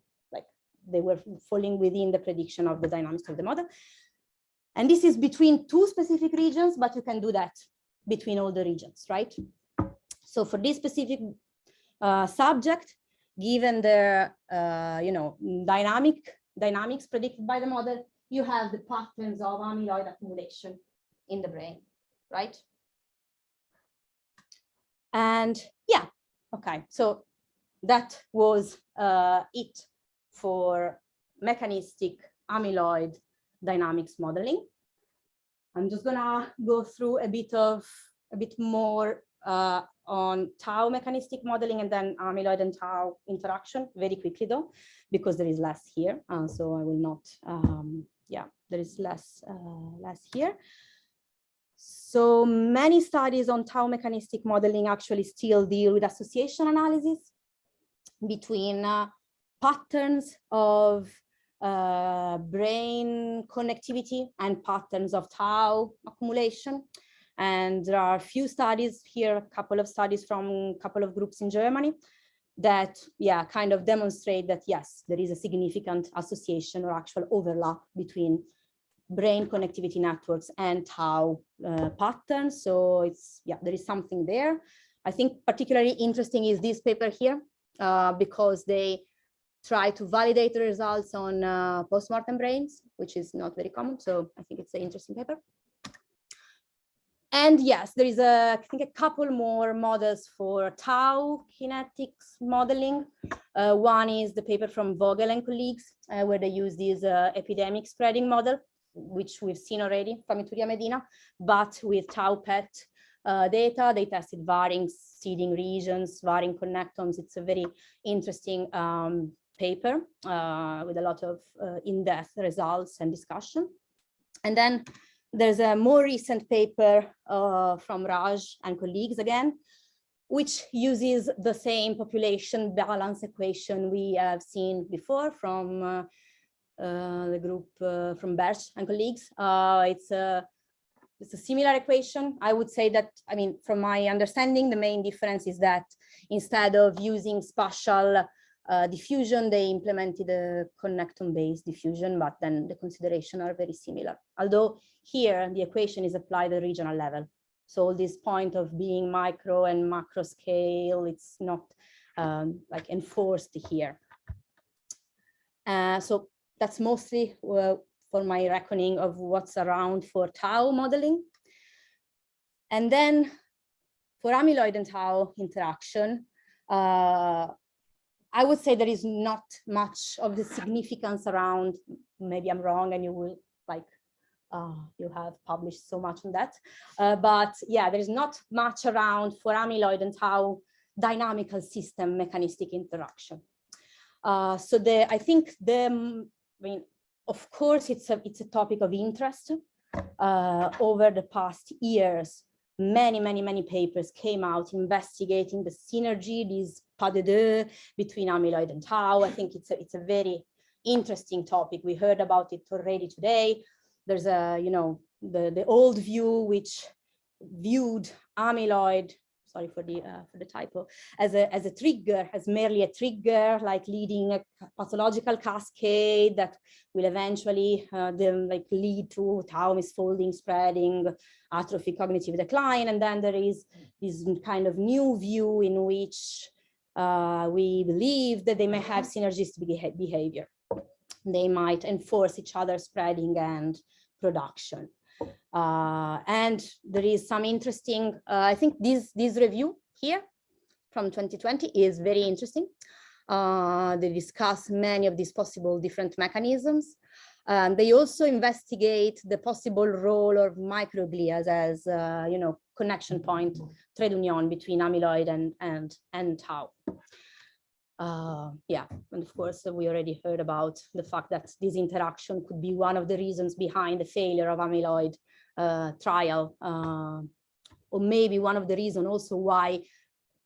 they were falling within the prediction of the dynamics of the model. And this is between two specific regions, but you can do that between all the regions, right? So for this specific uh, subject, given the, uh, you know, dynamic dynamics predicted by the model, you have the patterns of amyloid accumulation in the brain, right? And yeah, okay, so that was uh, it for mechanistic amyloid dynamics modeling. I'm just gonna go through a bit of a bit more uh, on tau mechanistic modeling and then amyloid and tau interaction very quickly though, because there is less here. Uh, so I will not, um, yeah, there is less, uh, less here. So many studies on tau mechanistic modeling actually still deal with association analysis between uh, patterns of uh, brain connectivity and patterns of tau accumulation. And there are a few studies here, a couple of studies from a couple of groups in Germany that, yeah, kind of demonstrate that, yes, there is a significant association or actual overlap between brain connectivity networks and tau uh, patterns. So it's, yeah, there is something there. I think particularly interesting is this paper here, uh, because they try to validate the results on uh, postmortem brains, which is not very common. So I think it's an interesting paper. And yes, there is a, I think a couple more models for tau kinetics modeling. Uh, one is the paper from Vogel and colleagues, uh, where they use this uh, epidemic spreading model, which we've seen already from Iturria-Medina, but with tau PET uh, data, they tested varying seeding regions, varying connectomes. It's a very interesting um, paper uh, with a lot of uh, in-depth results and discussion. And then there's a more recent paper uh, from Raj and colleagues again, which uses the same population balance equation we have seen before from uh, uh, the group uh, from Bertsch and colleagues. It's a it's a similar equation. I would say that, I mean, from my understanding, the main difference is that instead of using spatial uh, diffusion, they implemented a connectome-based diffusion, but then the consideration are very similar. Although here the equation is applied at regional level. So all this point of being micro and macro scale, it's not um, like enforced here. Uh, so that's mostly uh, for my reckoning of what's around for tau modeling. And then for amyloid and tau interaction, uh, I would say there is not much of the significance around, maybe I'm wrong and you will like, uh, you have published so much on that. Uh, but yeah, there is not much around for amyloid and how dynamical system mechanistic interaction. Uh, so the, I think the, I mean, of course, it's a, it's a topic of interest. Uh, over the past years, many, many, many papers came out investigating the synergy, these pas de deux between amyloid and tau. I think it's a, it's a very interesting topic. We heard about it already today. There's a, you know, the, the old view which viewed amyloid sorry for the uh, for the typo as a as a trigger as merely a trigger like leading a pathological cascade that will eventually uh, then like lead to tau misfolding spreading atrophy cognitive decline. And then there is this kind of new view in which uh, we believe that they may have synergistic behavior. They might enforce each other spreading and production uh, and there is some interesting, uh, I think this, this review here from 2020 is very interesting. Uh, they discuss many of these possible different mechanisms. Um, they also investigate the possible role of microglia as, uh, you know, connection point, trade union between amyloid and, and, and tau. Uh, yeah, and of course, we already heard about the fact that this interaction could be one of the reasons behind the failure of amyloid uh, trial, uh, or maybe one of the reasons also why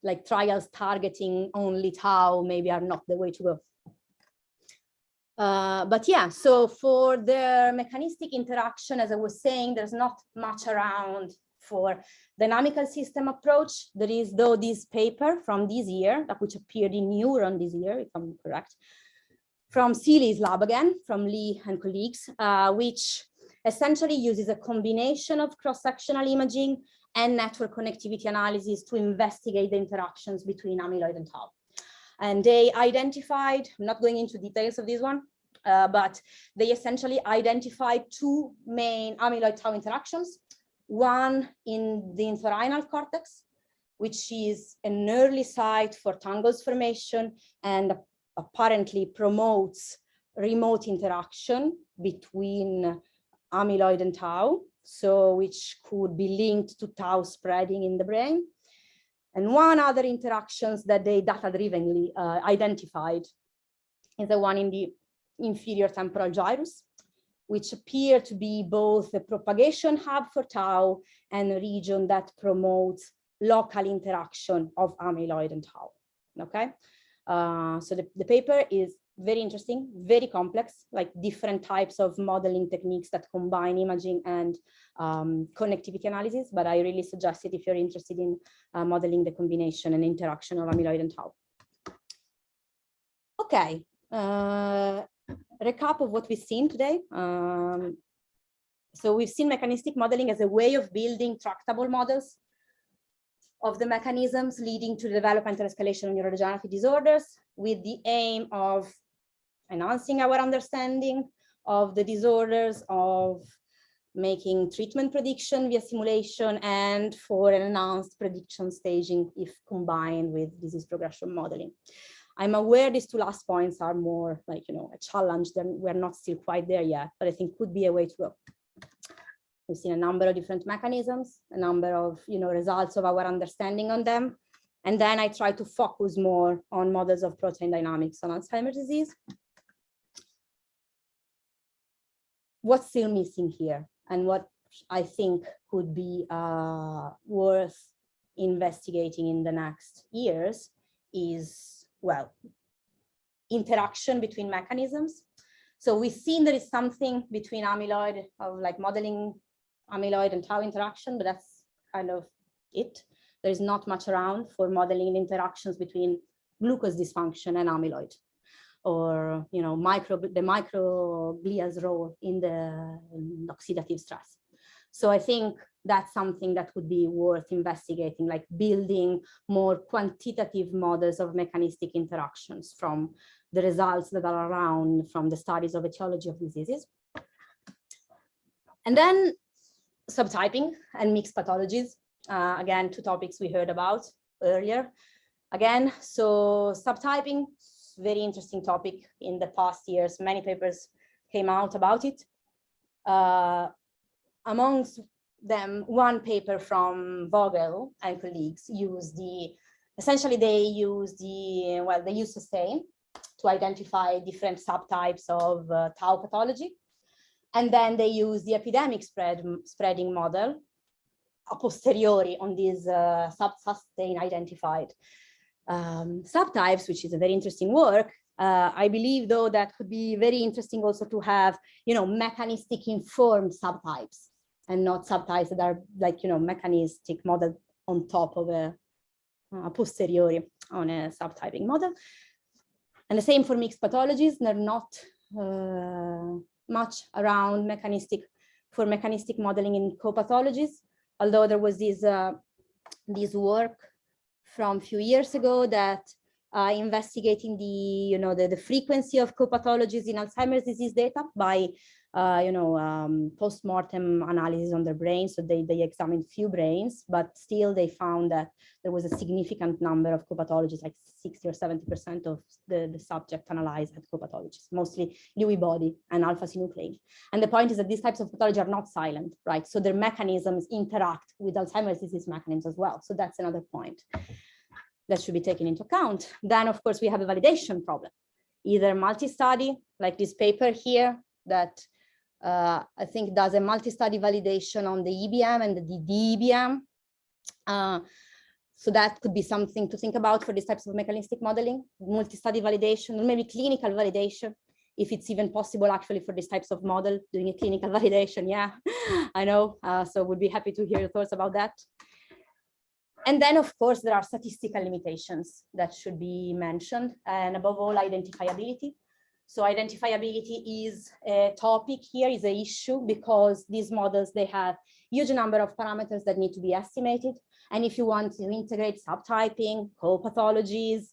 like trials targeting only tau maybe are not the way to go. Uh, but yeah, so for the mechanistic interaction, as I was saying, there's not much around for dynamical system approach. There is though this paper from this year, which appeared in Neuron this year, if I'm correct, from Seeley's lab again, from Lee and colleagues, uh, which essentially uses a combination of cross-sectional imaging and network connectivity analysis to investigate the interactions between amyloid and tau. And they identified, I'm not going into details of this one, uh, but they essentially identified two main amyloid tau interactions. One in the entorhinal cortex, which is an early site for tangles formation and apparently promotes remote interaction between amyloid and tau, so which could be linked to tau spreading in the brain. And one other interactions that they data-drivenly uh, identified is the one in the inferior temporal gyrus, which appear to be both the propagation hub for tau and a region that promotes local interaction of amyloid and tau. Okay, uh, so the, the paper is very interesting, very complex, like different types of modeling techniques that combine imaging and um, connectivity analysis. But I really suggest it if you're interested in uh, modeling the combination and interaction of amyloid and tau. Okay, uh, recap of what we've seen today. Um, so we've seen mechanistic modeling as a way of building tractable models of the mechanisms leading to the development and escalation of neurodegenerative disorders with the aim of enhancing our understanding of the disorders, of making treatment prediction via simulation and for an enhanced prediction staging if combined with disease progression modeling. I'm aware these two last points are more like, you know, a challenge than we're not still quite there yet, but I think could be a way to go. We've seen a number of different mechanisms, a number of, you know, results of our understanding on them. And then I try to focus more on models of protein dynamics on Alzheimer's disease. What's still missing here and what I think could be uh, worth investigating in the next years is, well, interaction between mechanisms. So we've seen there is something between amyloid of like modeling amyloid and tau interaction, but that's kind of it. There is not much around for modeling interactions between glucose dysfunction and amyloid or you know micro the microglia's role in the oxidative stress so i think that's something that would be worth investigating like building more quantitative models of mechanistic interactions from the results that are around from the studies of etiology of diseases and then subtyping and mixed pathologies uh, again two topics we heard about earlier again so subtyping very interesting topic in the past years. Many papers came out about it. Uh, amongst them, one paper from Vogel and colleagues used the, essentially they use the, well, they use SuStaIn to identify different subtypes of uh, tau pathology. And then they use the epidemic spread spreading model a posteriori on these uh, sub-SuStaIn identified um, subtypes, which is a very interesting work. Uh, I believe, though, that could be very interesting also to have, you know, mechanistic informed subtypes and not subtypes that are like, you know, mechanistic model on top of a, a posteriori on a subtyping model. And the same for mixed pathologies. They're not uh, much around mechanistic for mechanistic modeling in co-pathologies, although there was this, uh, this work from a few years ago that uh, investigating the, you know, the, the frequency of co-pathologies in Alzheimer's disease data by, uh, you know, um, post-mortem analysis on their brains. So they, they examined few brains, but still they found that there was a significant number of co-pathologies, like 60 or 70% of the, the subject analyzed had co-pathologies, mostly Lewy body and alpha-synuclein. And the point is that these types of pathology are not silent, right? So their mechanisms interact with Alzheimer's disease mechanisms as well. So that's another point that should be taken into account. Then, of course, we have a validation problem, either multi-study, like this paper here, that uh, I think does a multi-study validation on the EBM and the DEBM. Uh, so that could be something to think about for these types of mechanistic modeling, multi-study validation, or maybe clinical validation, if it's even possible actually for these types of model, doing a clinical validation. Yeah, I know. Uh, so would be happy to hear your thoughts about that. And then, of course, there are statistical limitations that should be mentioned, and above all, identifiability. So identifiability is a topic here, is a issue because these models, they have huge number of parameters that need to be estimated. And if you want to integrate subtyping, co-pathologies,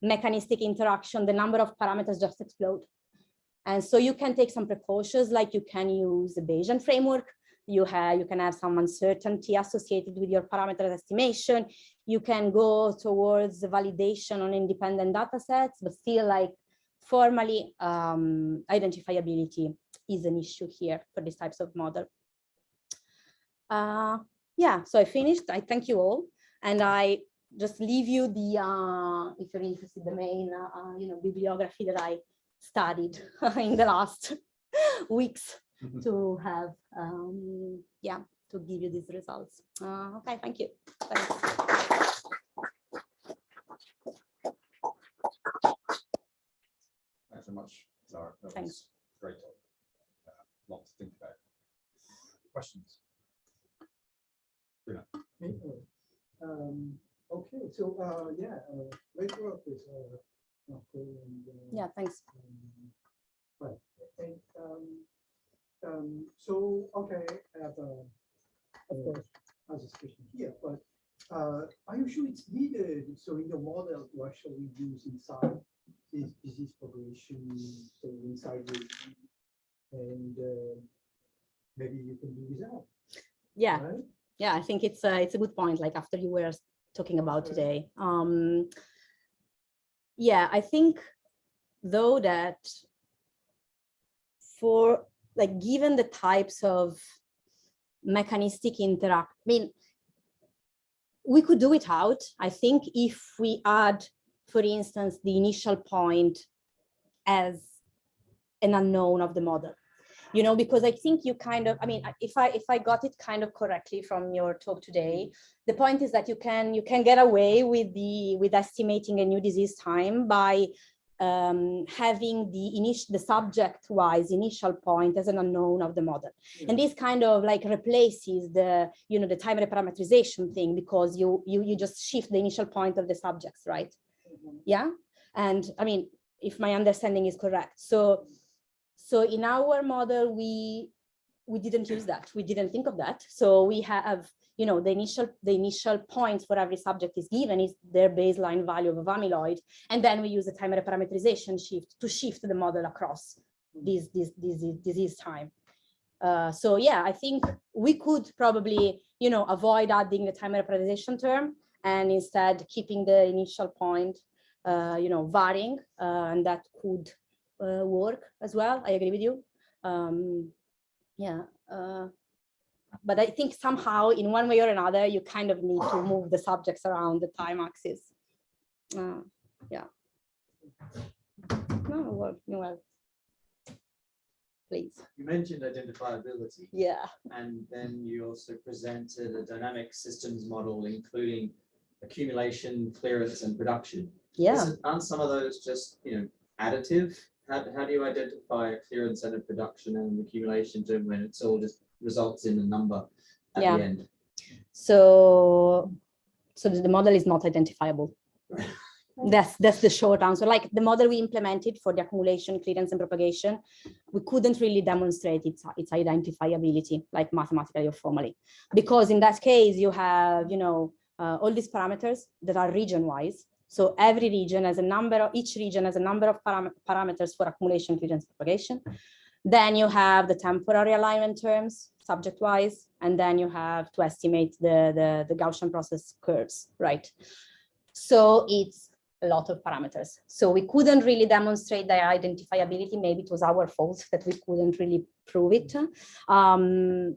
mechanistic interaction, the number of parameters just explode. And so you can take some precautions, like you can use the Bayesian framework. You have, you can have some uncertainty associated with your parameter estimation. You can go towards validation on independent data sets, but still like formally um, identifiability is an issue here for these types of model. Uh, yeah, so I finished. I thank you all. And I just leave you the, uh, if you're interested, the main, uh, you know, bibliography that I studied in the last weeks to have, um, yeah, to give you these results. Uh, okay, thank you. Thanks so. That Thanks. was Great. talk. Uh, Lot to think about. Questions? Um, okay, so, uh, yeah, uh, great work with, uh, Marco and, uh, Yeah, thanks. um, Right, and, um, um, so, okay, I have, uh, of course, as a question here, but, uh, are you sure it's needed, so in the model to actually use inside this disease progression, so inside the, and, uh, maybe you can do without, Yeah, right? yeah, I think it's a, it's a good point, like after you were talking about today. Um, yeah, I think though that for like, given the types of mechanistic interact, I mean, we could do it out. I think if we add, for instance, the initial point as an unknown of the model you know, because I think you kind of, I mean, if I if I got it kind of correctly from your talk today, the point is that you can you can get away with the with estimating a new disease time by um, having the initial the subject wise initial point as an unknown of the model. And this kind of like replaces the, you know, the time reparameterization thing because you you you just shift the initial point of the subjects, right? Yeah. And I mean, if my understanding is correct. So so in our model, we we didn't use that. We didn't think of that. So we have, you know, the initial the initial points for every subject is given is their baseline value of amyloid, and then we use the time reparameterization shift to shift the model across this this this disease time. Uh, so yeah, I think we could probably, you know, avoid adding the time reparameterization term and instead keeping the initial point, you know, varying, uh, and that could uh, work as well. I agree with you. Um, yeah. Uh, but I think somehow in one way or another, you kind of need to move the subjects around the time axis. Uh, yeah. No, well, you well. Please. You mentioned identifiability Yeah. and then you also presented a dynamic systems model, including accumulation, clearance and production. Yeah. Isn't- Aren't some of those just, you know, additive? How, how do you identify a clearance and a production and accumulation term when it's all just results in a number at Yeah. the end? So, so the model is not identifiable. That's that's the short answer. Like the model we implemented for the accumulation, clearance, and propagation, we couldn't really demonstrate its its identifiability, like mathematically or formally, because in that case you have you know uh, all these parameters that are region wise. So every region has a number of each region has a number of param parameters for accumulation, clearance, propagation. Then you have the temporary alignment terms subject wise, and then you have to estimate the, the, the Gaussian process curves, right? So it's a lot of parameters. So we couldn't really demonstrate the identifiability. Maybe it was our fault that we couldn't really prove it. Um,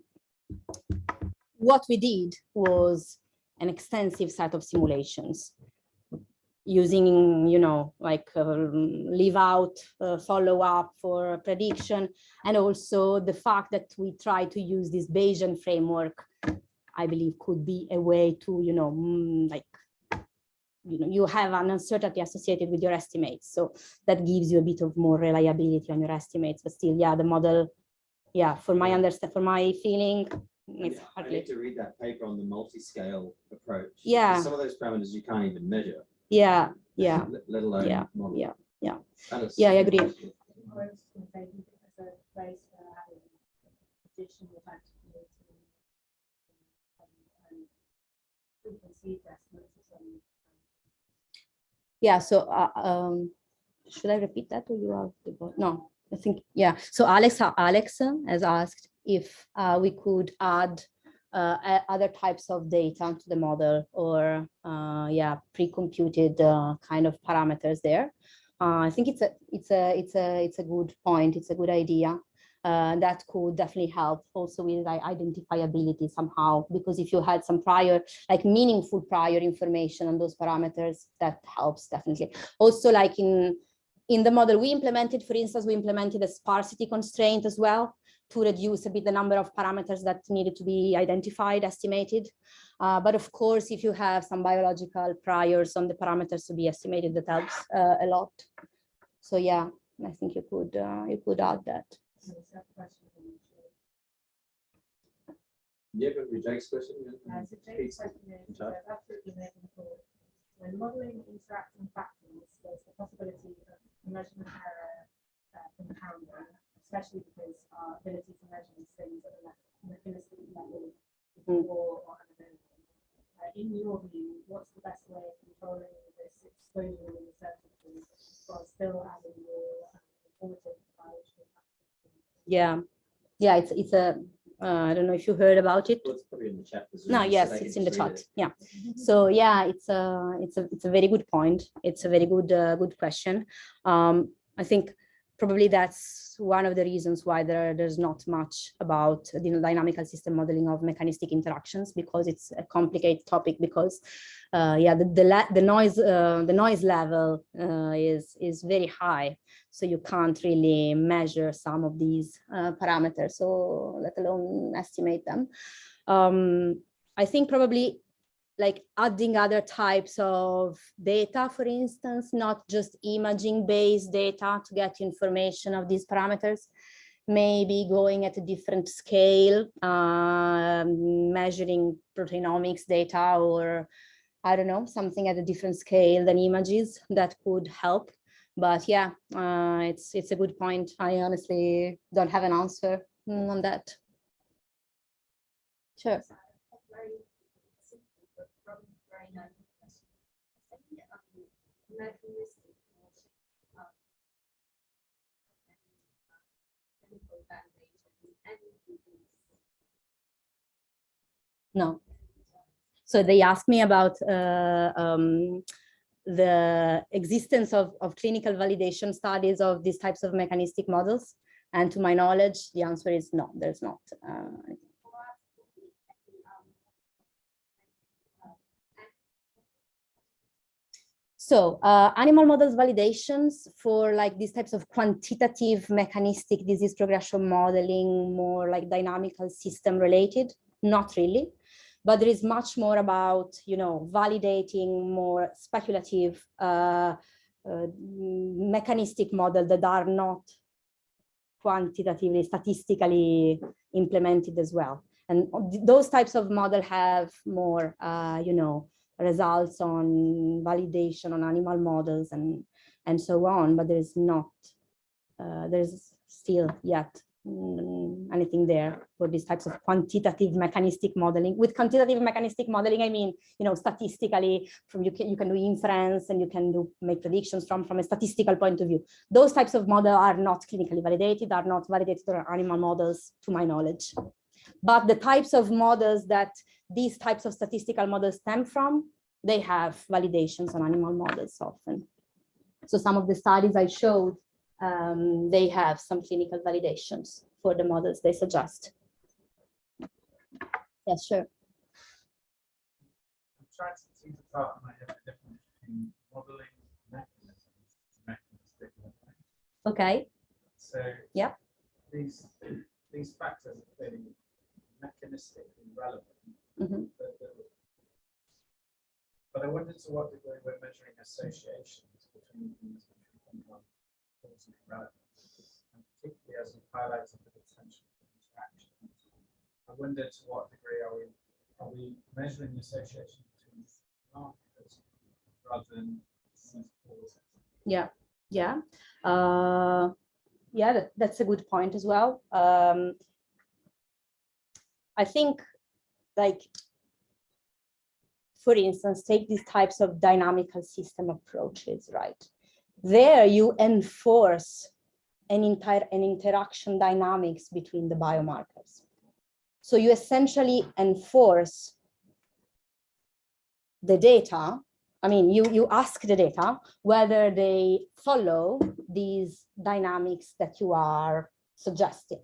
what we did was an extensive set of simulations using, you know, like um, leave out, uh, follow up for prediction, and also the fact that we try to use this Bayesian framework, I believe could be a way to, you know, mm, like, you know, you have an uncertainty associated with your estimates. So that gives you a bit of more reliability on your estimates, but still, yeah, the model, yeah, for my understand, for my feeling, it's I hardly, need to read that paper on the multi-scale approach. Yeah. Some of those parameters you can't even measure. Yeah, yeah. let- Let alone. Yeah, model. yeah, yeah. That is Yeah, I agree. interesting. I was just gonna say, do you think there's a place for having additional types of meeting? And preconceived estimates of some. Yeah, so, uh, um, should I repeat that or you are, the bo- no, I think, yeah. So Alex, Alex has asked if, uh, we could add, uh, other types of data to the model or, uh, yeah, pre-computed, uh, kind of parameters there. Uh, I think it's a, it's a, it's a, it's a good point. It's a good idea. Uh, that could definitely help also with like identifiability somehow, because if you had some prior, like meaningful prior information on those parameters, that helps definitely. Also like in, in the model we implemented, for instance, we implemented a sparsity constraint as well to reduce a bit the number of parameters that needed to be identified, estimated. Uh, but of course, if you have some biological priors on the parameters to be estimated, that helps uh, a lot. So yeah, I think you could, uh, you could add that. some question the chair. Yeah, but with Jake's question. yeah. So Jake's question is, absolutely making forward. When modeling interacting factors, there's the possibility of measurement error uh, compounding, especially because our ability to measure these things at a me- mechanistic level is Mm. poor or unavailable. Uh, in your view, what's the best way of controlling this exposure and uncertainty while still adding your um, important biological factors? Yeah, yeah, it's, it's a, uh, I don't know if you heard about it. Well, it's probably in the chat. No, well, so yes, it's in the chat. it. Yeah. So yeah, it's a, it's a, it's a very good point. It's a very good, uh, good question. Um, I think probably that's one of the reasons why there, there's not much about the dynamical system modeling of mechanistic interactions because it's a complicated topic because uh, yeah, the, the, the noise, uh, the noise level uh, is, is very high. So you can't really measure some of these uh, parameters, so let alone estimate them. Um, I think probably like adding other types of data, for instance, not just imaging based data to get information of these parameters, maybe going at a different scale, um, measuring proteinomics data or I don't know, something at a different scale than images that could help. But yeah, uh, it's it's a good point. I honestly don't have an answer on that. Sure. very simple, but probably very nice question. I think, um, No. So they asked me about uh, um, the existence of, of clinical validation studies of these types of mechanistic models. And to my knowledge, the answer is no, there's not. Uh, Or would be any, um, uh, So uh, animal models validations for like these types of quantitative mechanistic disease progression modeling, more like dynamical system related, not really. But there is much more about, you know, validating more speculative uh, uh, mechanistic model that are not quantitatively, statistically implemented as well. And those types of model have more, uh, you know, results on validation on animal models and and so on but there is not uh, there's still yet mm, anything there for these types of quantitative mechanistic modeling. With quantitative mechanistic modeling i mean you know statistically from you can you can do inference and you can do make predictions from from a statistical point of view. Those types of model are not clinically validated are not validated on animal models to my knowledge but the types of models that these types of statistical models stem from, they have validations on animal models often. So some of the studies I showed, um, they have some clinical validations for the models they suggest. Yes, sure. I'm trying to think about my between modeling mechanisms, and mechanistic modeling. Okay, So. Yep. These, these factors are clearly mechanistically relevant. Mhm. but- but- But I wonder to what degree we're measuring associations between things which we think are causally relevant. And particularly as you've highlighted the potential for interaction. I wonder to what degree are we, are we measuring the association between markers rather than yeah, yeah. Uh, yeah, that, that's a good point as well. Um, I think like, for instance, take these types of dynamical system approaches, right? There you enforce an entire an interaction dynamics between the biomarkers. So you essentially enforce the data. I mean, you, you ask the data whether they follow these dynamics that you are suggesting.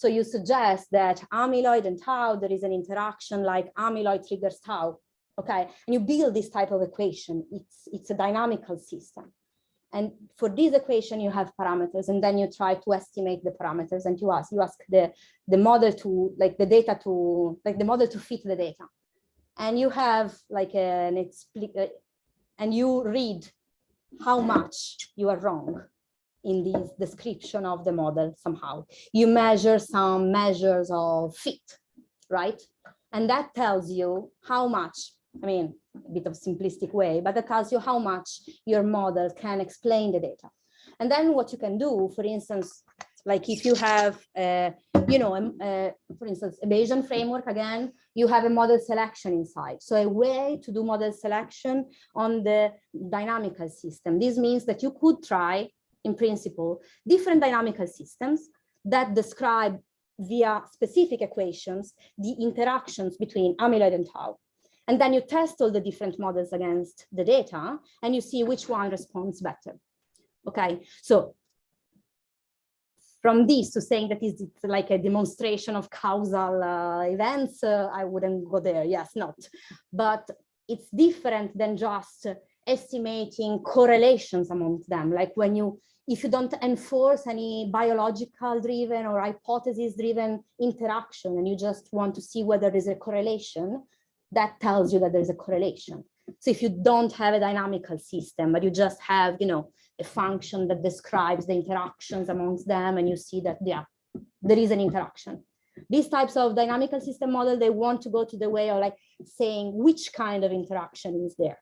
So you suggest that amyloid and tau, there is an interaction like amyloid triggers tau. Okay, and you build this type of equation. It's, it's a dynamical system. And for this equation, you have parameters, and then you try to estimate the parameters and you ask, you ask the, the model to, like the data to, like the model to fit the data. And you have like an uh, and you read how much you are wrong in this description of the model somehow. You measure some measures of fit, right? And that tells you how much, I mean, a bit of simplistic way, but that tells you how much your model can explain the data. And then what you can do, for instance, like if you have, uh, you know, um, uh, for instance, a Bayesian framework, again, you have a model selection inside. So a way to do model selection on the dynamical system. This means that you could try, in principle, different dynamical systems that describe via specific equations the interactions between amyloid and tau. And then you test all the different models against the data and you see which one responds better. Okay, so from this to saying that is like a demonstration of causal uh, events, uh, I wouldn't go there. Yes, not. But it's different than just estimating correlations among them. Like when you, if you don't enforce any biological driven or hypothesis driven interaction and you just want to see whether there's a correlation, that tells you that there's a correlation. So if you don't have a dynamical system, but you just have, you know, a function that describes the interactions amongst them, and you see that, yeah, there is an interaction. These types of dynamical system model, they want to go to the way of like saying which kind of interaction is there.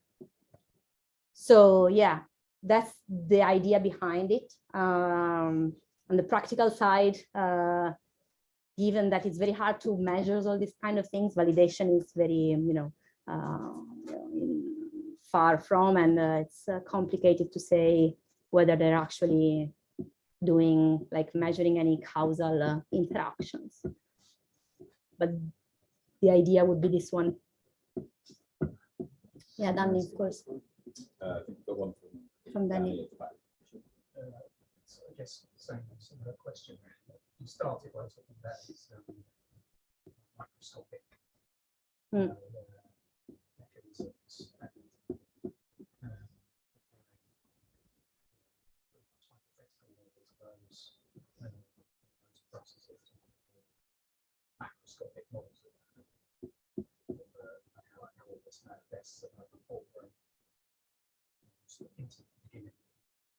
So yeah, that's the idea behind it. Um, on the practical side, uh, given that it's very hard to measure all these kind of things, validation is very, you know, uh, far from, and uh, it's uh, complicated to say whether they're actually doing like measuring any causal uh, interactions. But the idea would be this one. Yeah, Danny, of course, Uh, I think the one from. from Danny. Danny at the back. Uh, so I guess same, similar question. You started by talking about this um, microscopic. Hmm. uh, mechanisms and, uh, hypothetical models of those, uh, those processes. Macroscopic models of of, uh, how how all this manifests at the whole brain. The beginning,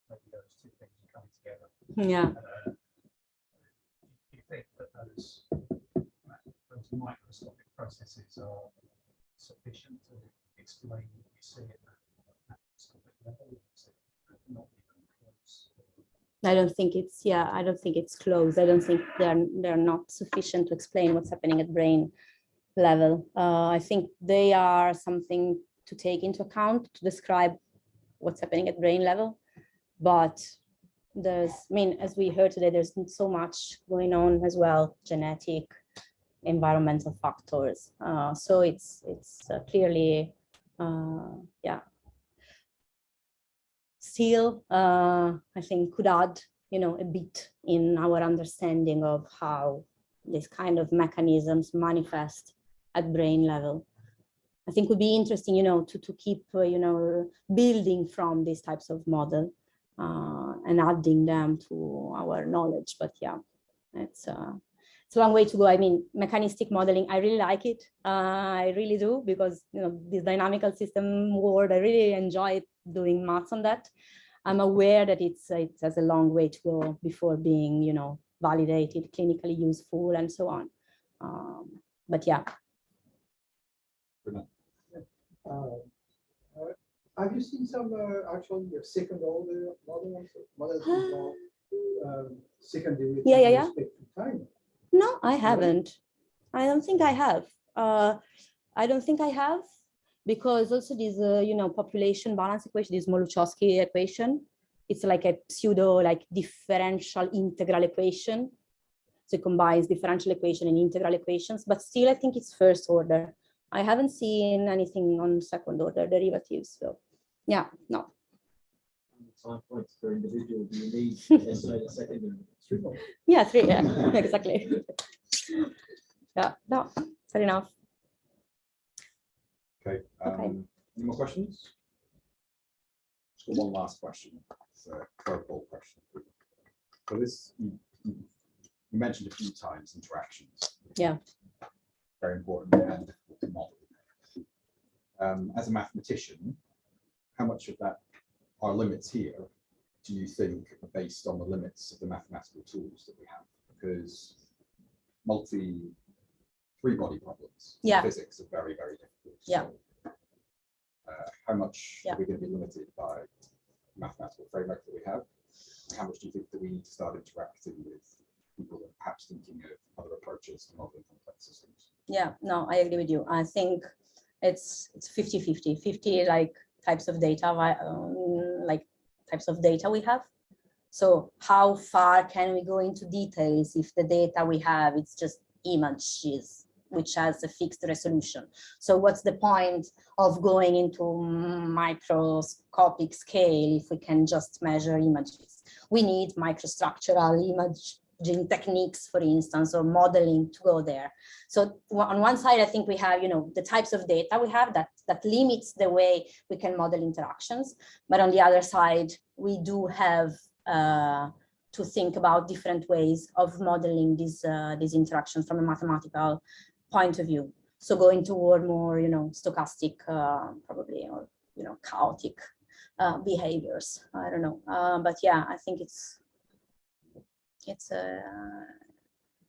maybe those two things are coming together. Yeah, Uh, you think that those, those microscopic processes are sufficient to explain what see at that level? Not even close. I don't think it's, yeah, I don't think it's close. I don't think they're, they're not sufficient to explain what's happening at brain level. Uh, I think they are something to take into account to describe what's happening at brain level. But there's, I mean, as we heard today, there's so much going on as well, genetic, environmental factors. Uh, so it's, it's uh, clearly, uh, yeah, still, uh, I think could add, you know, a bit in our understanding of how these kind of mechanisms manifest at brain level. I think would be interesting, you know, to, to keep, uh, you know, building from these types of model uh, and adding them to our knowledge. But yeah, it's, uh, it's a long way to go. I mean, mechanistic modeling, I really like it. Uh, I really do because, you know, this dynamical system world, I really enjoy doing maths on that. I'm aware that it's it has a long way to go before being, you know, validated, clinically useful, and so on. Um, but yeah, Uh, uh, Have you seen some uh, actually uh, second order models, models involve um, second derivative. Yeah, yeah, yeah. respect to time. No, I haven't. I don't think I have. Uh, I don't think I have because also this, uh, you know, population balance equation, this Smoluchowski equation, it's like a pseudo like differential integral equation. So it combines differential equation and integral equations, but still I think it's first order. I haven't seen anything on second order derivatives. So yeah, no. Time points per individual, do you need to estimate a second? derivative? Yeah, three, yeah, exactly. Yeah, no, fair enough. Okay, Okay. um, any more questions? Just got one last question, it's a curveball question. So this, you, you you mentioned a few times interactions. Yeah. Very important and to model. Um, as a mathematician, how much of that, our limits here, do you think are based on the limits of the mathematical tools that we have? Because multi, three-body problems. in Yeah. Physics are very, very difficult. Yeah. so, Uh, how much Yeah. are we going to be limited by mathematical framework that we have? How much do you think that we need to start interacting with people are perhaps thinking of other approaches to modeling complex systems? Yeah, no, I agree with you. I think it's it's 50 50 50 like types of data um, like types of data we have. So how far can we go into details if the data we have it's just images which has a fixed resolution. So what's the point of going into microscopic scale if we can just measure images? We need microstructural imaging techniques, for instance, or modeling to go there. So on one side, I think we have, you know, the types of data we have that, that limits the way we can model interactions. But on the other side, we do have uh, to think about different ways of modeling these, uh, these interactions from a mathematical point of view. So going toward more, you know, stochastic, uh, probably, or, you know, chaotic uh, behaviors. I don't know. Uh, but yeah, I think it's, it's a,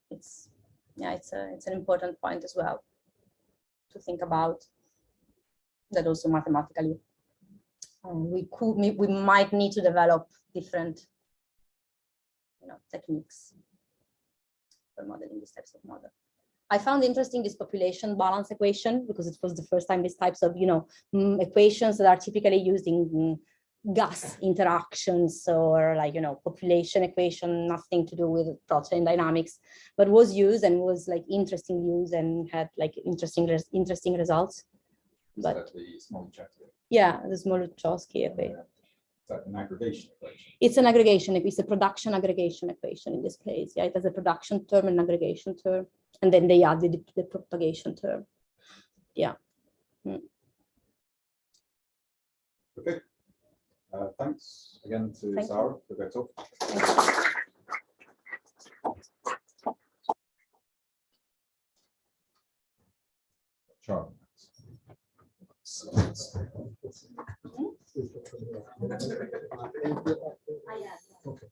it's yeah, it's a it's an important point as well to think about that also mathematically. um, we could we, might need to develop different you know techniques for modeling these types of model. I found interesting this population balance equation because it was the first time these types of you know mm, equations that are typically used in mm, gas interactions or like you know population equation nothing to do with protein dynamics but was used and was like interesting use and had like interesting res- interesting results. Is But- the small yeah the Smoluchowski equation. Is that an aggregation equation? it's an aggregation it's a production aggregation equation in this case yeah it has a production term and aggregation term and then they added the, the propagation term. Hmm. Okay. Uh, thanks again to Thank you. Sara for their talk. Charlie. Ah. Okay.